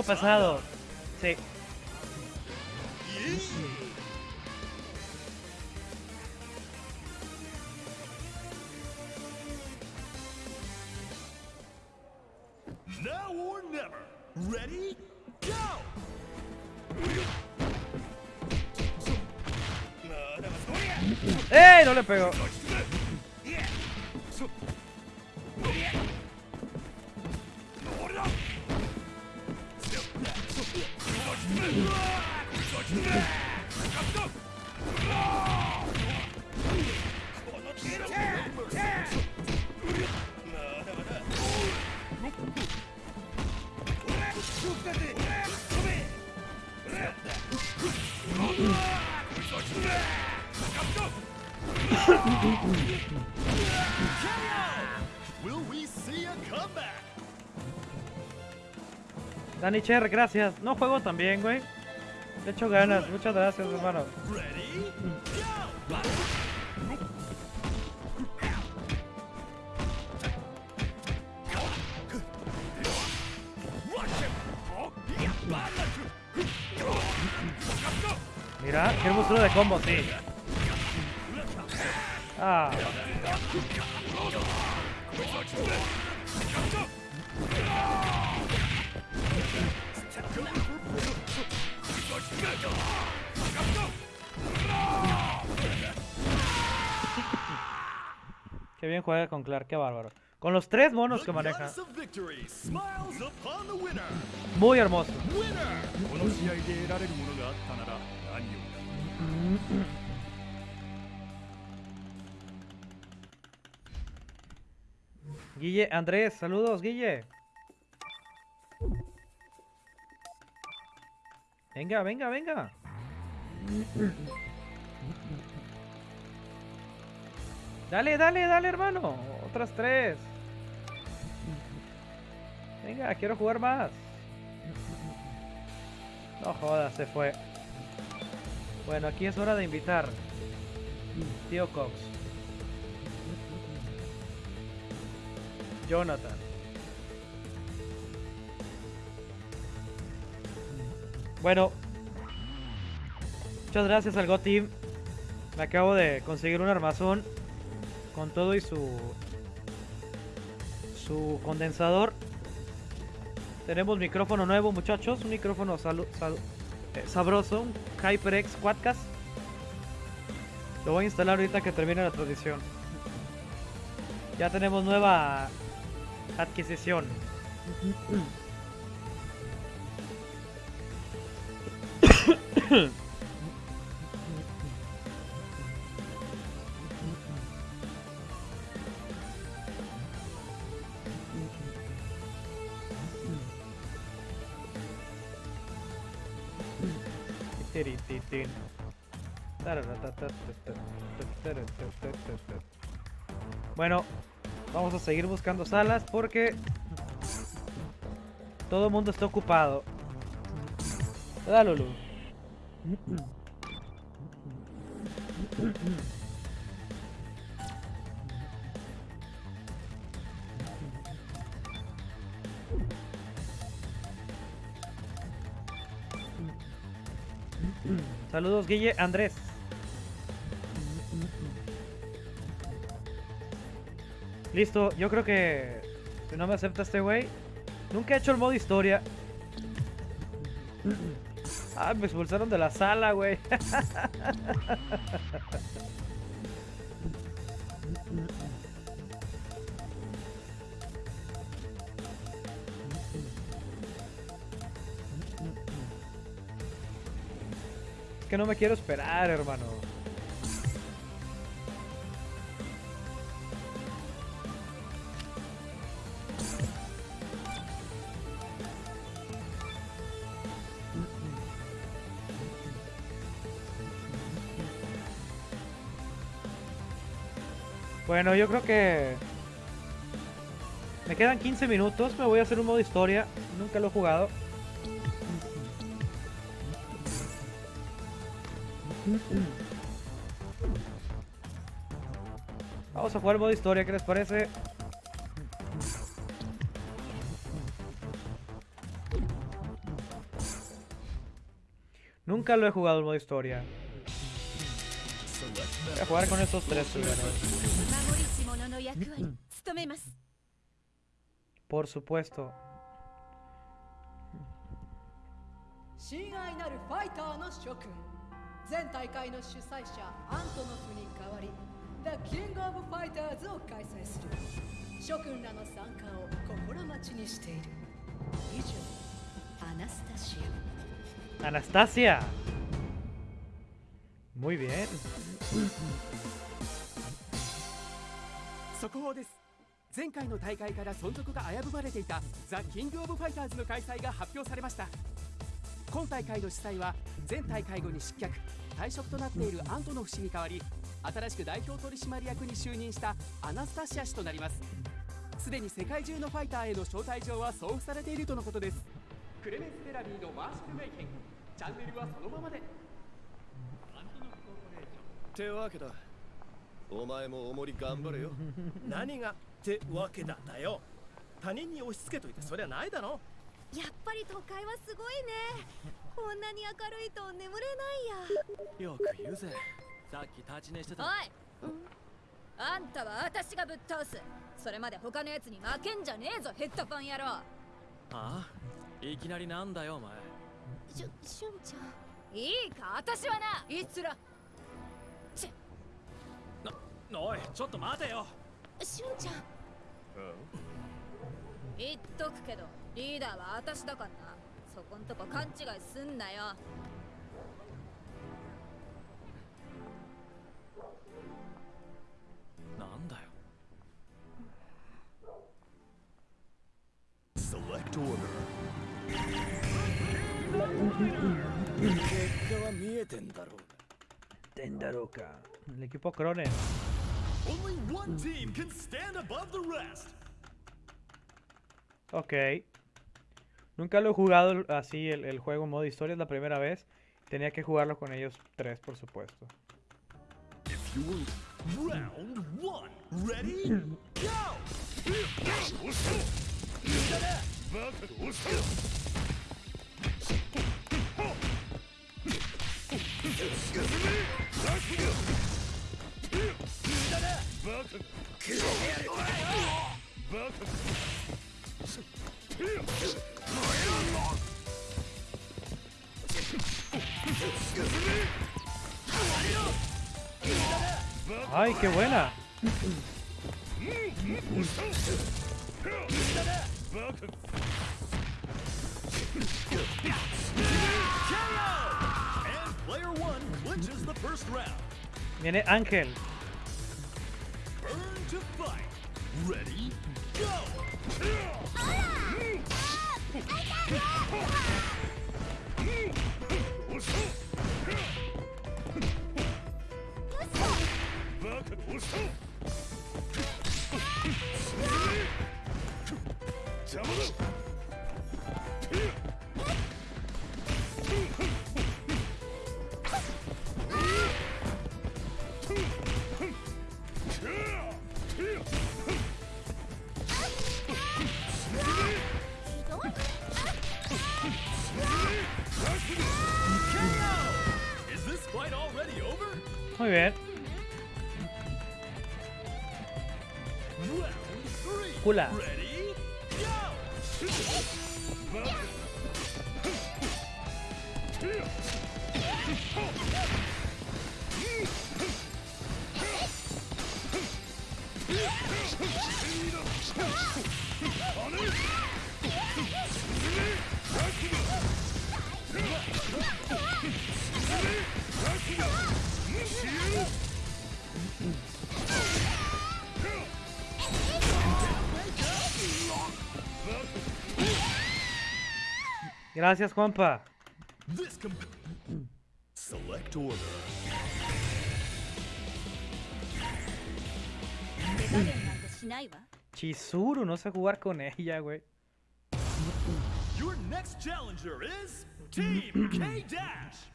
Puro pesado. Sí. Now or never. Ready, go! ¡Ey! No le pegó. Dani gracias. No juego tan bien, güey. Le echo ganas. Muchas gracias, hermano. Mira, qué hermosura de combo, sí. Ah, Qué bien juega con Clark, qué bárbaro. Con los tres monos que maneja. Muy hermoso. Guille, Andrés, saludos, Guille. Venga, venga, venga. Dale, dale, dale, hermano. Otras tres. Venga, quiero jugar más. No jodas, se fue. Bueno, aquí es hora de invitar. Tío Cox. Jonathan. Bueno, Muchas gracias al Go Team. Me acabo de conseguir un armazón con todo y su su condensador. Tenemos micrófono nuevo, muchachos, un micrófono salu- sal- eh, sabroso, un HyperX Quadcast. Lo voy a instalar ahorita que termine la transmisión. Ya tenemos nueva adquisición. Bueno, vamos a seguir buscando salas porque todo el mundo está ocupado. ¿Verdad, Lulu? Saludos, Guille Andrés. Listo, yo creo que si no me acepta este güey, nunca he hecho el modo historia. Ah, me expulsaron de la sala, güey. Es que no me quiero esperar, hermano. Bueno, yo creo que... Me quedan 15 minutos, me voy a hacer un modo historia. Nunca lo he jugado. Vamos a jugar el modo historia, ¿qué les parece? Nunca lo he jugado el modo historia. Voy a jugar con estos tres. 役割務めます Por supuesto. 親愛なるファイターの諸君全大会の主催者アントノフに代わり The King of Fighters を開催する諸君らの参加を心待ちにしている以上アナスタシア Anastasia. Muy bien. 速報です。前回の大会から存続が危ぶまれていたザ・キング・オブ・ファイターズの開催が発表されました。今大会の主催は前大会後に失脚退職となっているアントノフ氏に代わり新しく代表取締役に就任したアナスタシア氏となります。すでに世界中のファイターへの招待状は送付されているとのことです。クレメンス・ベラビーのマーシャル・メイケンチャンネルはそのままで。ってわけだ。お前もおもり頑張れよ。何がってわけだだよ。他人に押し付けといてそりゃないだろ。やっぱり都会はすごいね。こんなに明るいと眠れないや。よく言うぜ。さっき立ち寝しておい、あんたは私がぶっ倒す。それまで他のやつに負けんじゃねえぞヘッドフォン野郎。ああ？いきなりなんだよお前。しゅ、しゅんちゃん。いいか？私はな。いつらおいちょっと待てよ。しゅんちゃん。言っとくけどリーダーは私だからな。そこんとこ勘違いすんなよ。なんだよ。Select order. 結果は見えてんだろう。Tendaroka. El equipo Cronen. Only one team can stand above the rest Ok. Nunca lo he jugado así el, el juego en modo historia, es la primera vez. Tenía que jugarlo con ellos tres, por supuesto. If you were round one ready go Ay, qué buena. Viene Ángel. To fight. Ready, go! Is Muy bien. Gracias, Juanpa. Select order. Chizuru, no sé jugar con ella, güey. Your next challenger is Team K Dash.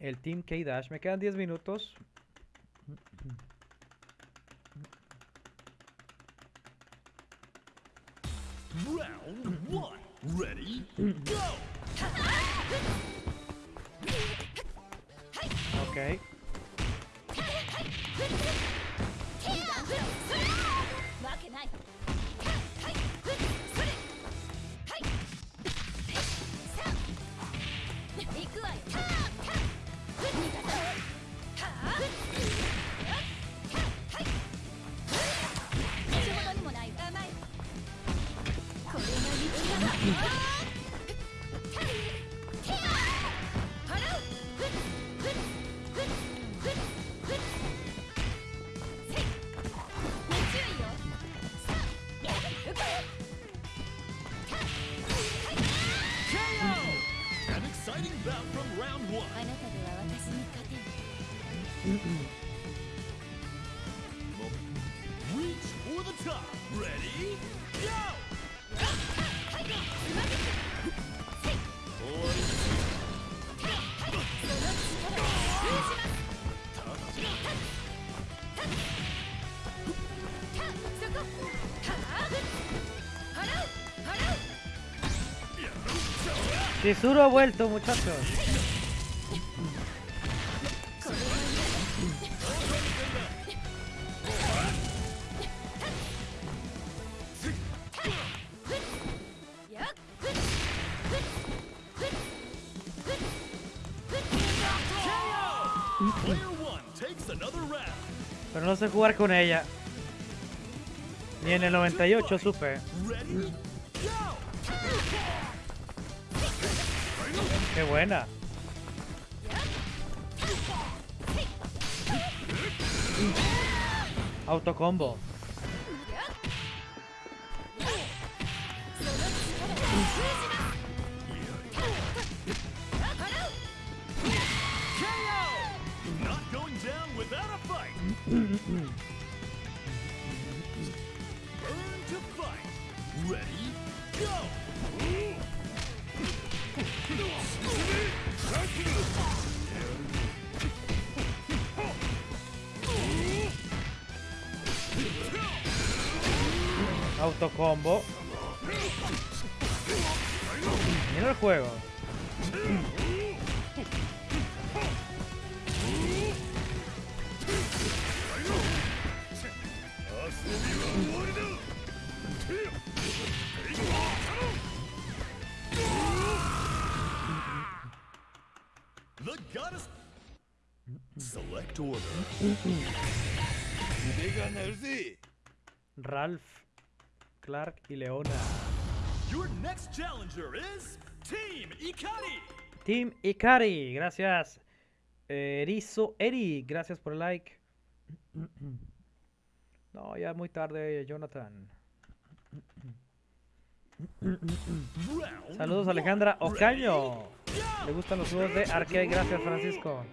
El Team K-Dash. Me quedan 10 minutos. Round one. Ready, go! Ok. Chizuru ha vuelto, muchachos. Pero no sé jugar con ella. Ni en el 98 supe. Qué buena. Autocombo. Y Leona. Your next challenger is Team Ikari. Team Ikari, gracias. Eh, Erizo Eri, gracias por el like. No, ya es muy tarde, Jonathan. Saludos one. Alejandra Ocaño. Le gustan los juegos de arcade, gracias Francisco.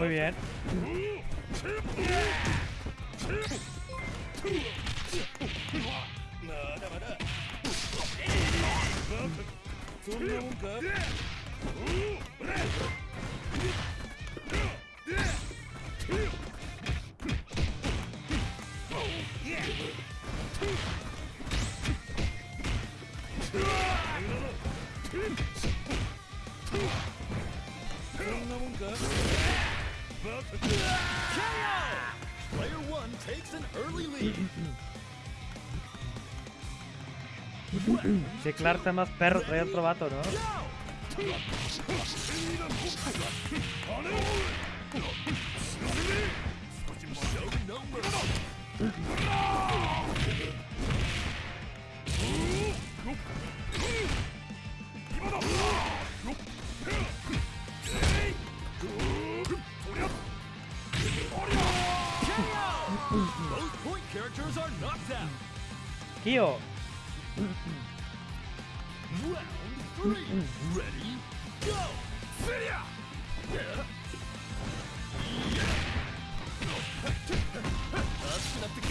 Muy bien. まだ KO! Player one takes an early lead. Che, Clark está más perro, trae otro vato, ¿no?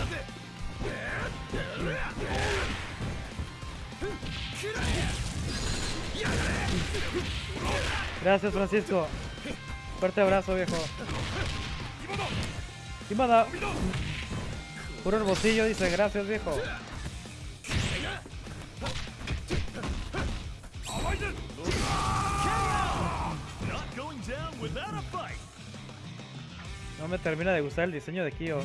ぜ gracias Francisco. Fuerte abrazo, viejo. Imada. Puro hermosillo dice, gracias, viejo. No me termina de gustar el diseño de Kyo.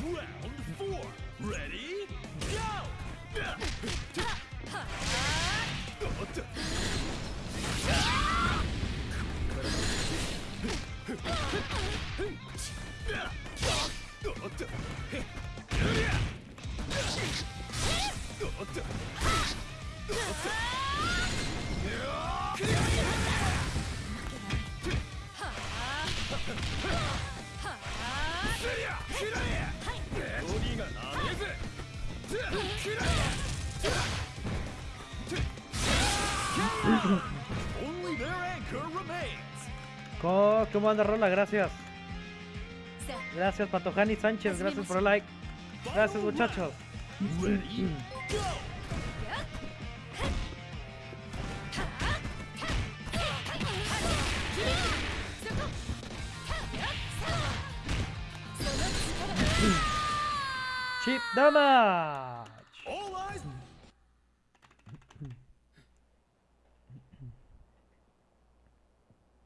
Co- ¿Cómo anda Rola? Gracias. Gracias, Patojani Sánchez. Gracias por el like. Gracias, muchachos. Chip damage.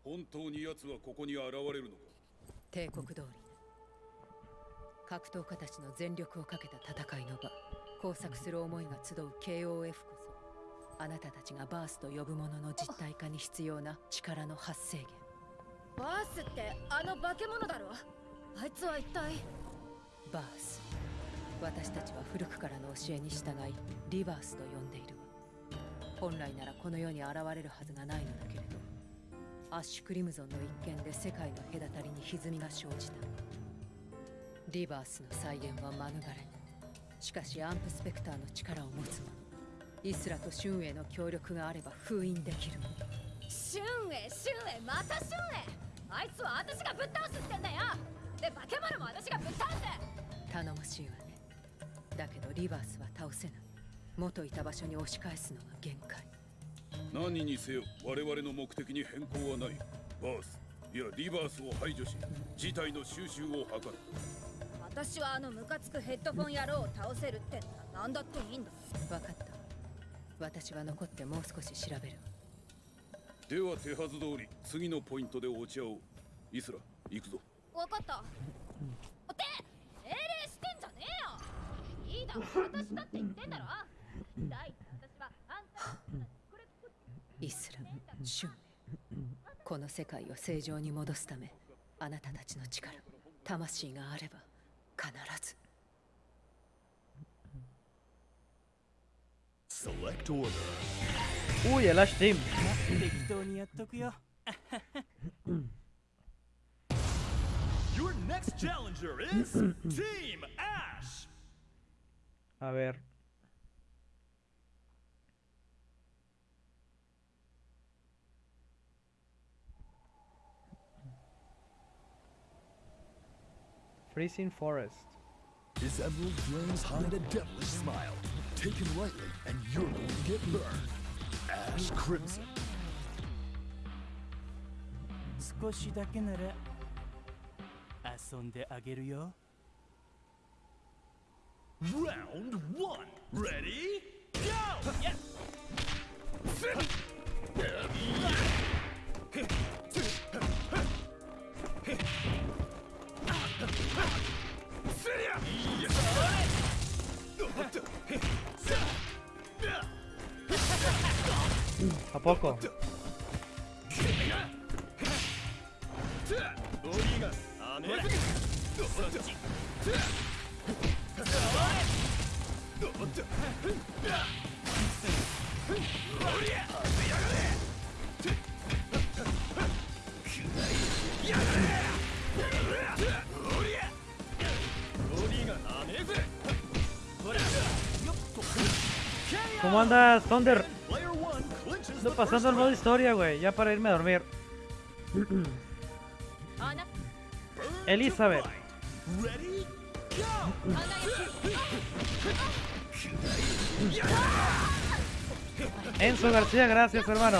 Hontou ni yatsu wa koko ni arawareru no ka? 帝国通り格闘家たちの全力をかけた戦いの場。工作する思いが集う KOF こそあなたたちがバースと呼ぶものの実体化に必要な力の発生源。バースってあの化け物だろ？あいつは一体？バース。私たちは古くからの教えに従いリバースと呼んでいる。わ本来ならこの世に現れるはずがないのだけれどアッシュクリムゾンの一件で世界の隔たりに歪みが生じたリバースの再現は免れしかしアンプスペクターの力を持つ者イスラとシュンエの協力があれば封印できる。シュンエシュンエまたシュンエあいつは私がぶっ倒すってんだよ！で化け物も私がぶっ倒す！頼もしいわね。だけどリバースは倒せない元いた場所に押し返すのは限界。何にせよ我々の目的に変更はない。バースいやリバースを排除し事態の収拾を図る私はあのムカつくヘッドフォン野郎を倒せるってなら何だっていいんだ分かった。私は残ってもう少し調べるでは手はず通り次のポイントで落ち合おうイスラ行くぞ分かった。って命令してんじゃねえよ。いいだろ。私だって言ってんだろ大私はあんたのこれこイスラムシュンメこの世界を正常に戻すためあなたたちの力魂があれば。Select order. Uy, el Ash Team. Your next challenger is Team Ash. A ver. Freezing Forest. His emerald flames hide a devilish smile. Taken lightly, and you're going to get burned. Ash Crimson. 少しだけなら遊んであげるよ Round one. Ready? Go! ¿A poco? ¿Cómo andas, Thunder? Ando pasando el modo historia, güey, ya para irme a dormir. Elizabeth. Enzo García, gracias hermano.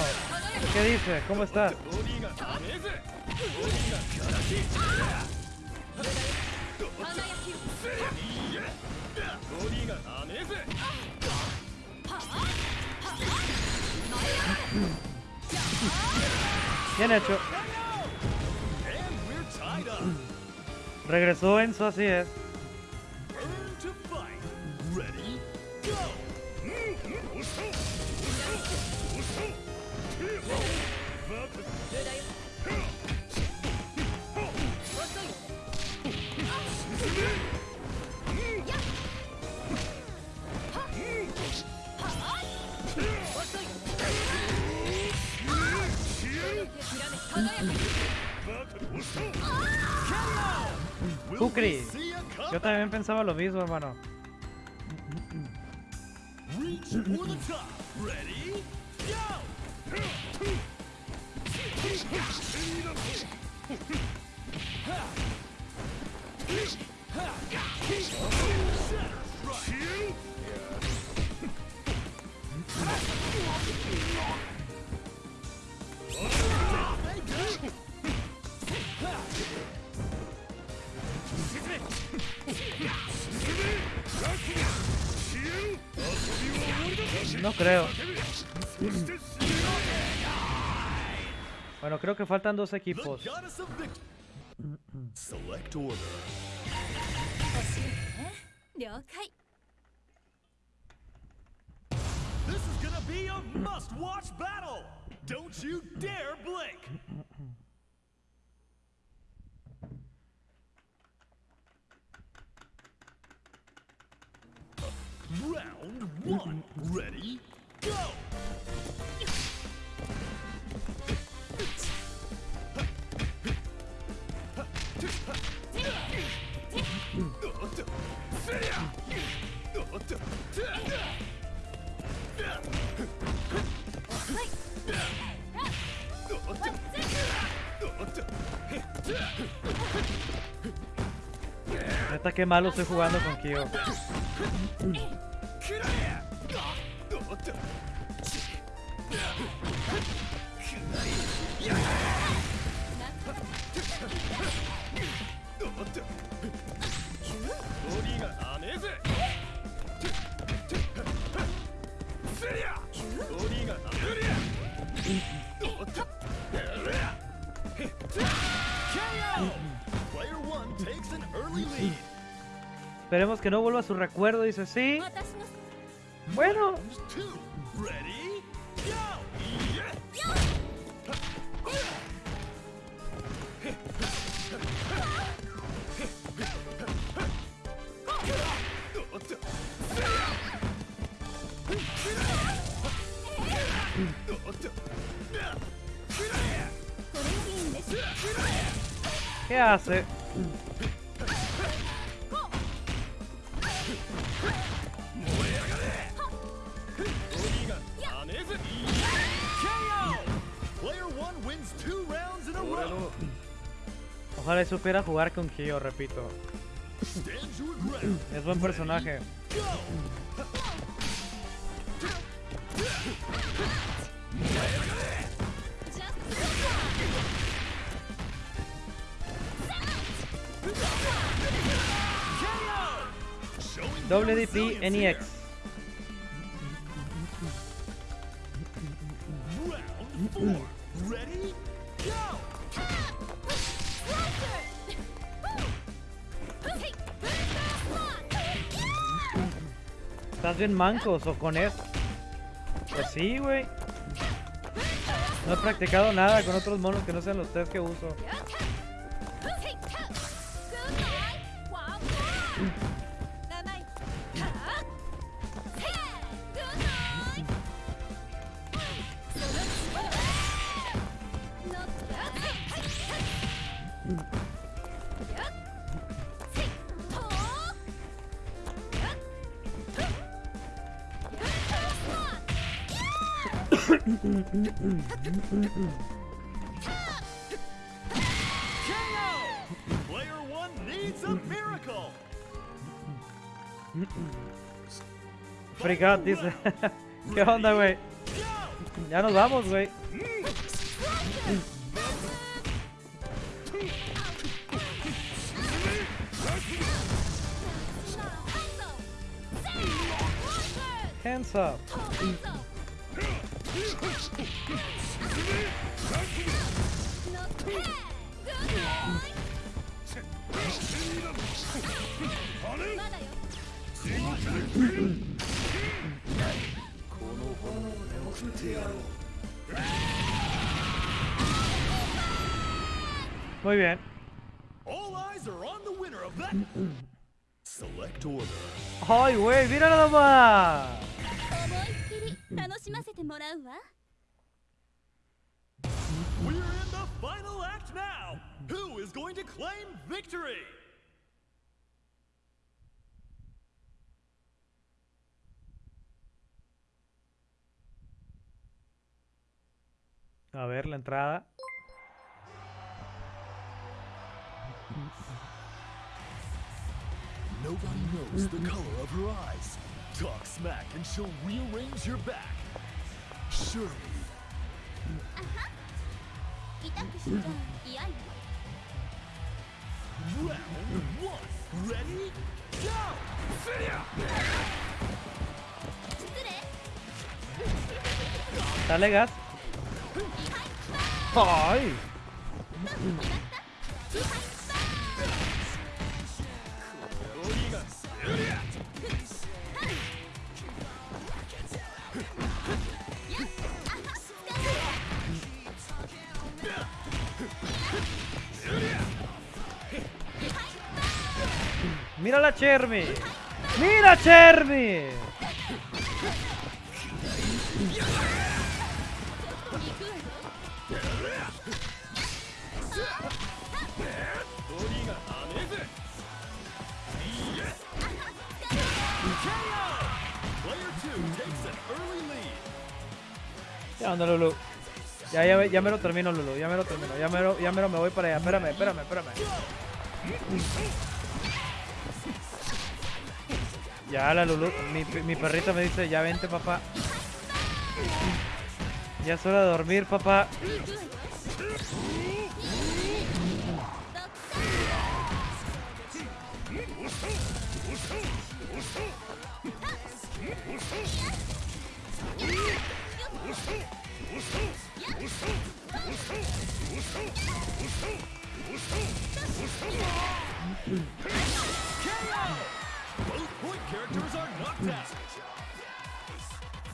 ¿Qué dice? ¿Cómo estás? Bien hecho. Regresó Enzo, así es. See a Yo también pensaba lo mismo, hermano. No creo. Bueno, creo que faltan dos equipos. Select order. 了解 This is gonna be a must-watch battle. Don't you dare blink. Round one. Ready? Go! Neta que malo estoy jugando con Kyo. Esperemos que no vuelva su recuerdo. Dice, sí. Bueno! ¿qué hace? Ojalá supiera jugar con Kyo, repito. Es buen personaje. WDP NEX. here. Round four. Ready? ¿Estás bien mancos o con eso? Pues sí, güey. No he practicado nada con otros monos que no sean los tres que uso. Freakout dice. ¿Qué onda, güey? Ya nos vamos, güey. Hands up. Muy bien. All eyes are on the winner of that Select Order. ¡Ay, güey! ¡Mira nada más! We're in the final act now! Who is going to claim victory? A ver la entrada. Nobody knows the color of her eyes. Talk smack and she'll rearrange your back. Surely. Round one. Ready? Go! Dale gas. ¡Ay! ¡Mira la Chermi! ¡Mira Chermi! Ya onda, Lulu. Ya, ya, ya me lo termino, Lulu. Ya me lo termino. Ya me lo, ya me lo me voy para allá. Espérame, espérame, espérame. Ya la Lulu, mi, mi perrita me dice, ya vente papá. Ya es hora de dormir, papá.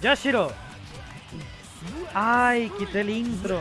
¡Yashiro! ¡Ay! Quité el intro.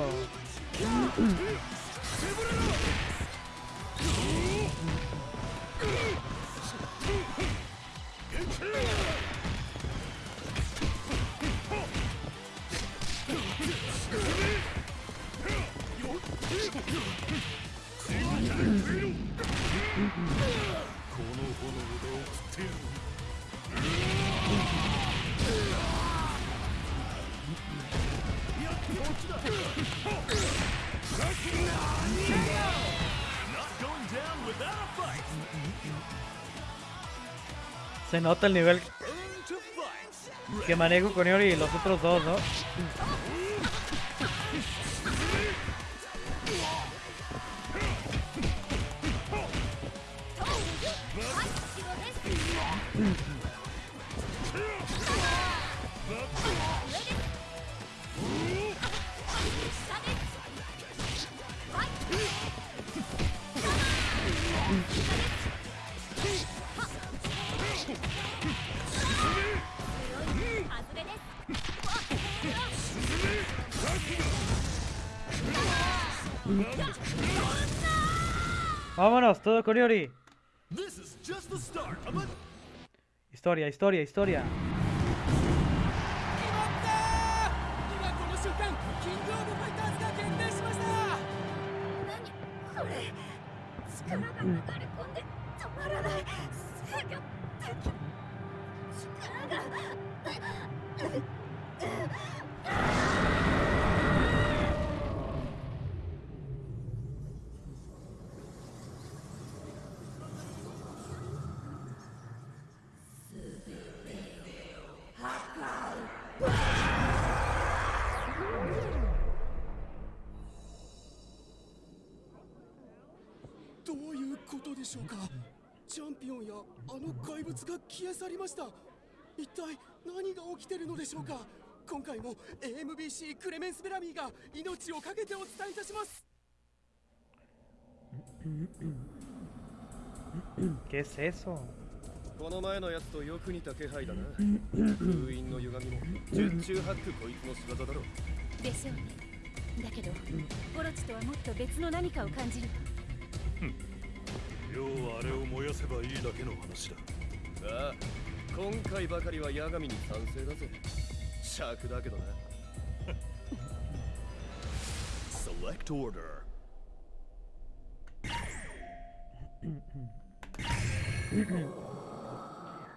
Se nota el nivel que manejo con Yori y los otros dos, ¿no? Vámonos, todo con Yori. This is just the start of a Historia, historia, historia. の怪物が消え去りました。一体何が起きてるのでしょうか？今回も AMBC クレメンス・ベラミーが命を懸けてお伝えいたします。¿Qué es eso? この前のやつとよく似た気配だな。封印の歪みも十中八九こいつの仕業だろでしょうね。だけどオロチとはもっと別の何かを感じる要はあれを燃やせばいいだけの話だああ今回ばかりは八神に賛成だぜ尺だけどな Select order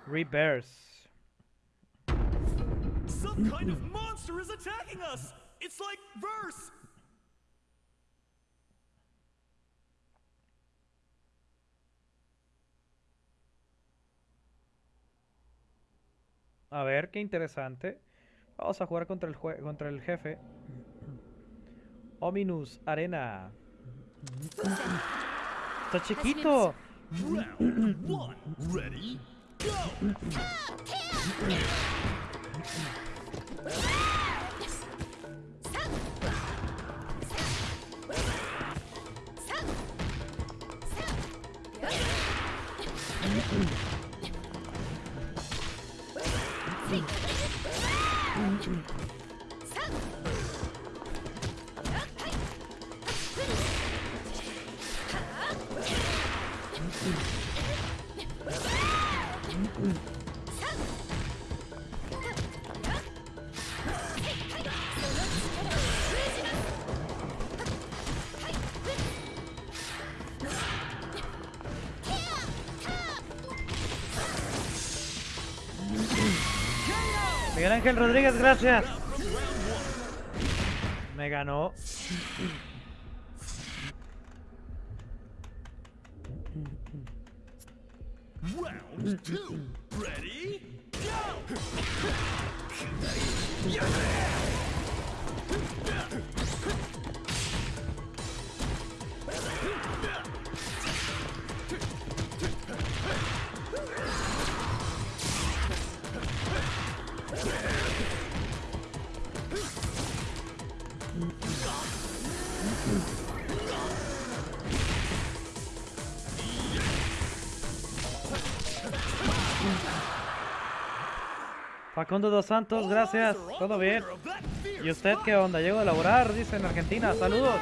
Reverse. Some kind of monster is attacking us It's like verse A ver, qué interesante. Vamos a jugar contra el, contra el jefe. Ominous Arena. Está chiquito. Ready Go Ángel Rodríguez, gracias. Me ganó. Round two Facundo Dos Santos, gracias. Todo bien. ¿Y usted qué onda? Llego a laborar, dice en Argentina. Saludos.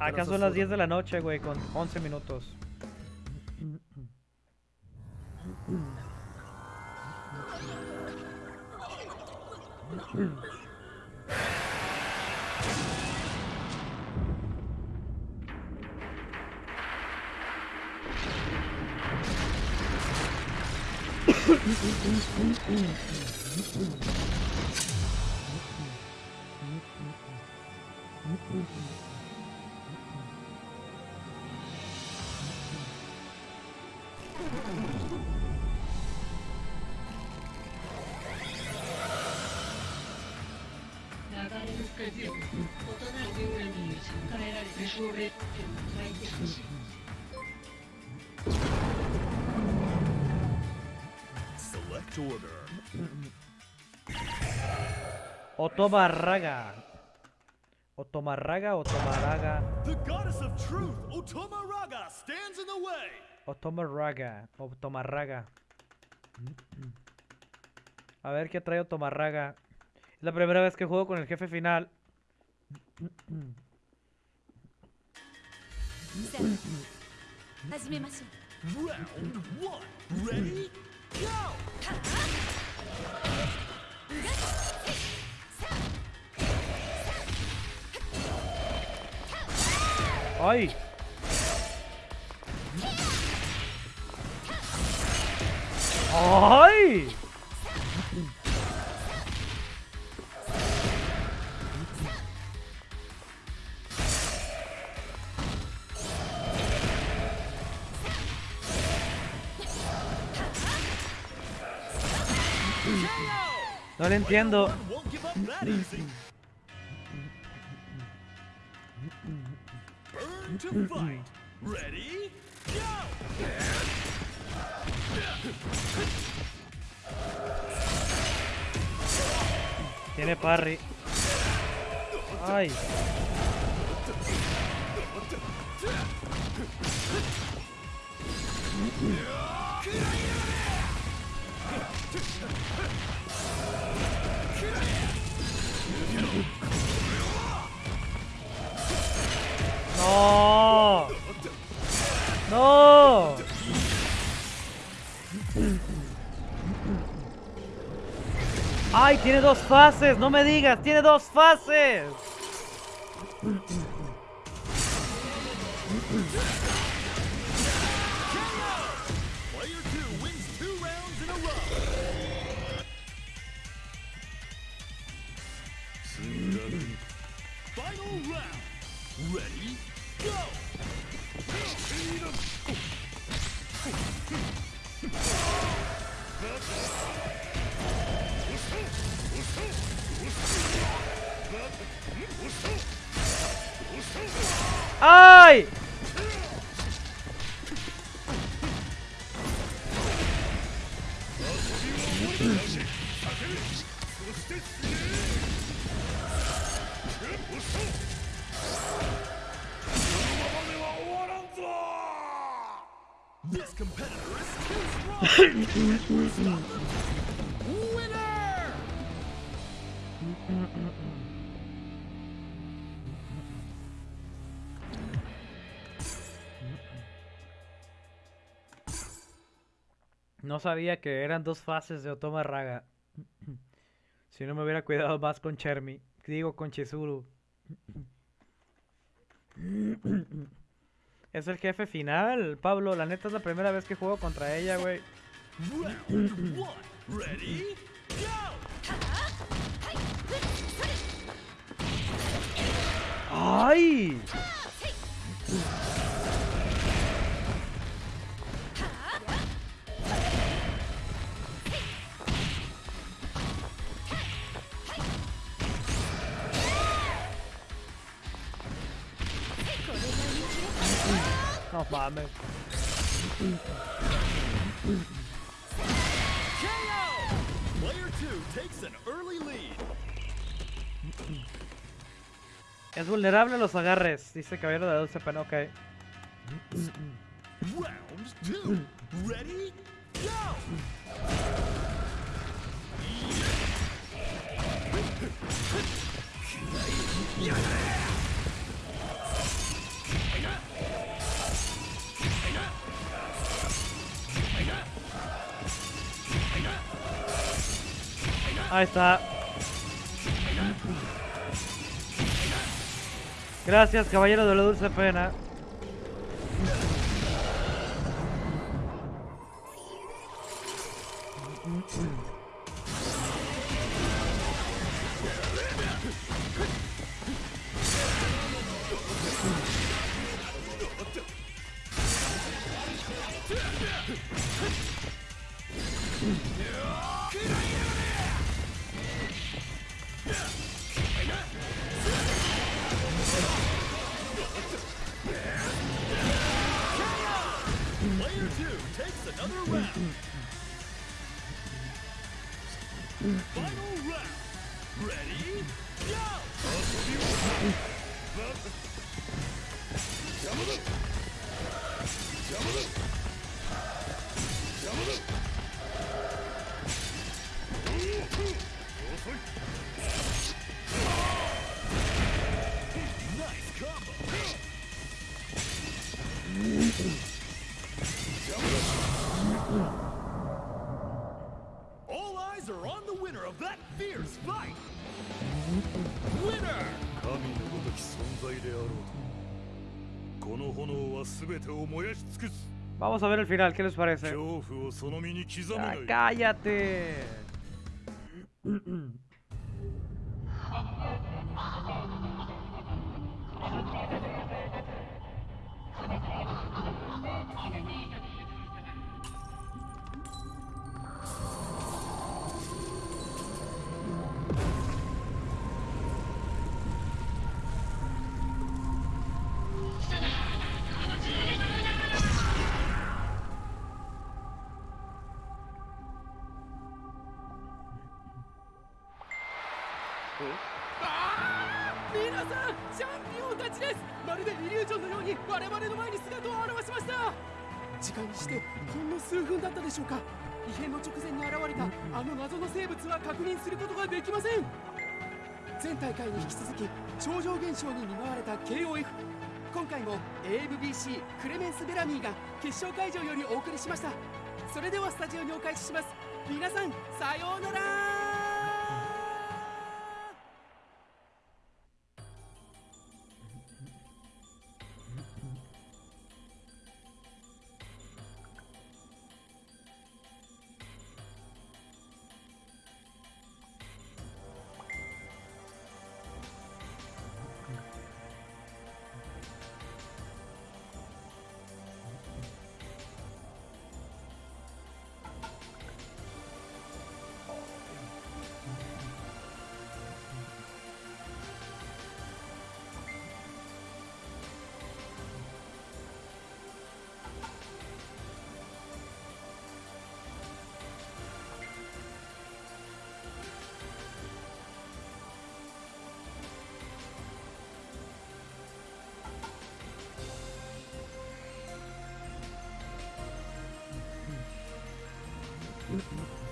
Acá son las 10 de la noche, güey, con 11 minutos. Select Otomarraga. Otomarraga, Otomarraga. The goddess of truth, Otomarraga, stands in the way. Otomarraga, Otomarraga. A ver qué trae Otomarraga. Es la primera vez que juego con el jefe final. Round one, ready, go! ¡Ay! ¡Ay! No le entiendo. Fight. Ready? Tiene parry. ¡Ay! ¡No! ¡Ay, tiene dos fases! ¡No me digas! ¡Tiene dos fases! No sabía que eran dos fases de Otoma Raga. si no me hubiera cuidado más con Chermi. Digo, con Chizuru. es el jefe final, Pablo. La neta es la primera vez que juego contra ella, güey. ¡Ay! Mames. Es vulnerable a los agarres, dice Caballero de la Dulce Pena, ok. Round two, ready, go! Ahí está. Gracias, caballero de la dulce pena. Vamos a ver el final, ¿qué les parece? Ah, ¡Cállate! 私クレメンス・ベラミーが決勝会場よりお送りしました。それではスタジオにお返しします。皆さんさようなら。Mm-hmm.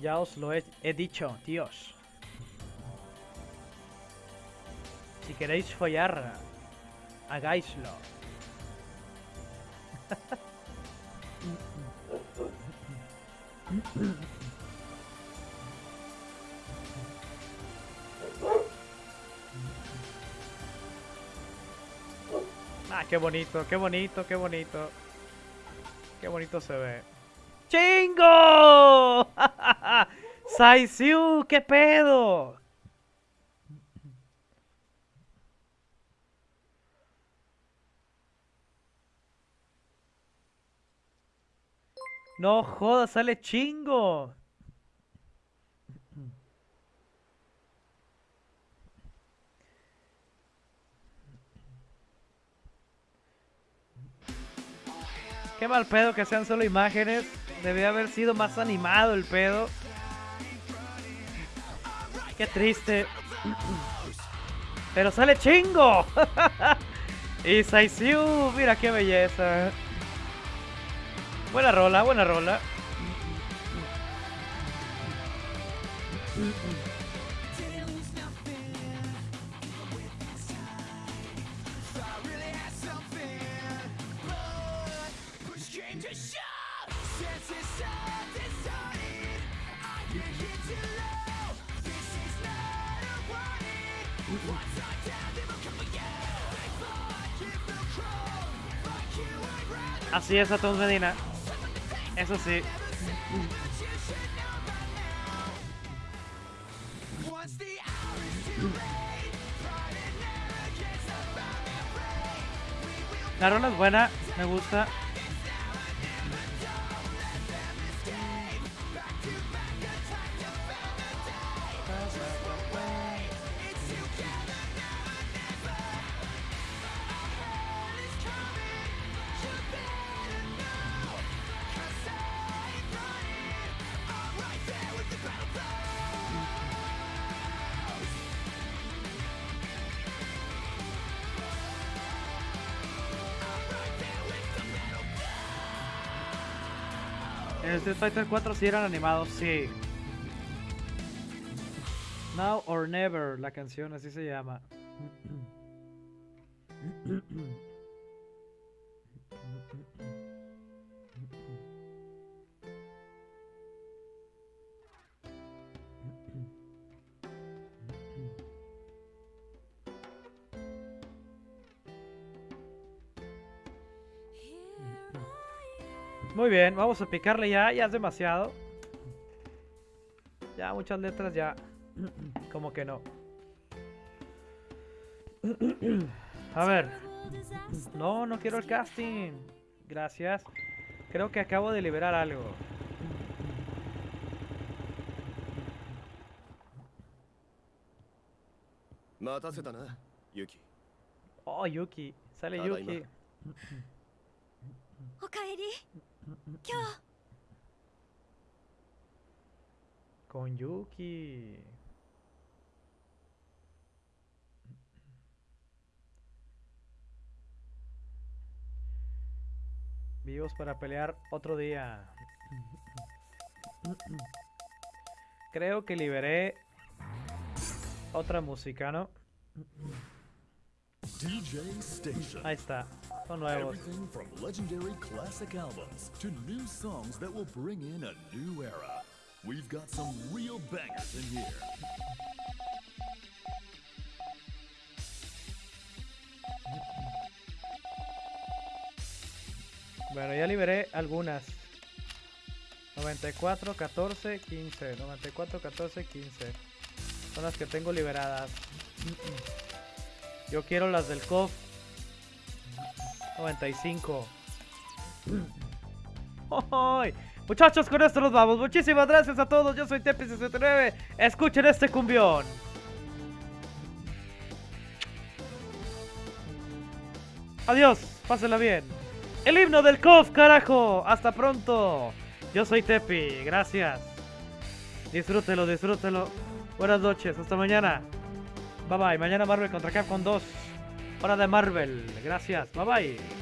Ya os lo he, dicho, tíos. Si queréis follar, hagáislo. Ah, qué bonito, qué bonito, qué bonito. Qué bonito se ve. ¡México! ¡Saisiu! ¡Qué pedo! No jodas, sale chingo. Qué mal pedo que sean solo imágenes. Debía haber sido más animado el pedo. Qué triste. Pero sale chingo. y Saisiu, mira qué belleza. Buena rola, buena rola. Así es, Atom Medina. Eso sí. La rola es buena, me gusta. Fighter 4 sí eran animados, sí. Now or Never, la canción, así se llama. Muy bien, vamos a picarle ya, ya es demasiado. Ya muchas letras ya. Como que no. A ver. No, no quiero el casting. Gracias. Creo que acabo de liberar algo. Yuki. Oh, Yuki. Sale. Yuki. Con Yuki. Vivos para pelear otro día. Creo que liberé otra música, ¿no? DJ Station. Está. Son nuevos. Everything from legendary classic albums to new songs that will bring in a new era. We've got some real bangers in here. Bueno, ya liberé algunas. 94, 14, 15. 94, 14, 15. Son las que tengo liberadas. Yo quiero las del COF. 95. ¡Ay! Muchachos, con esto nos vamos. Muchísimas gracias a todos. Yo soy Tepi69. Escuchen este cumbión. Adiós, pásenla bien. El himno del COF, carajo. Hasta pronto. Yo soy Tepi, gracias. Disfrútelo, disfrútelo. Buenas noches, hasta mañana. Bye bye. Mañana Marvel contra Capcom 2. Hora de Marvel. Gracias. Bye bye.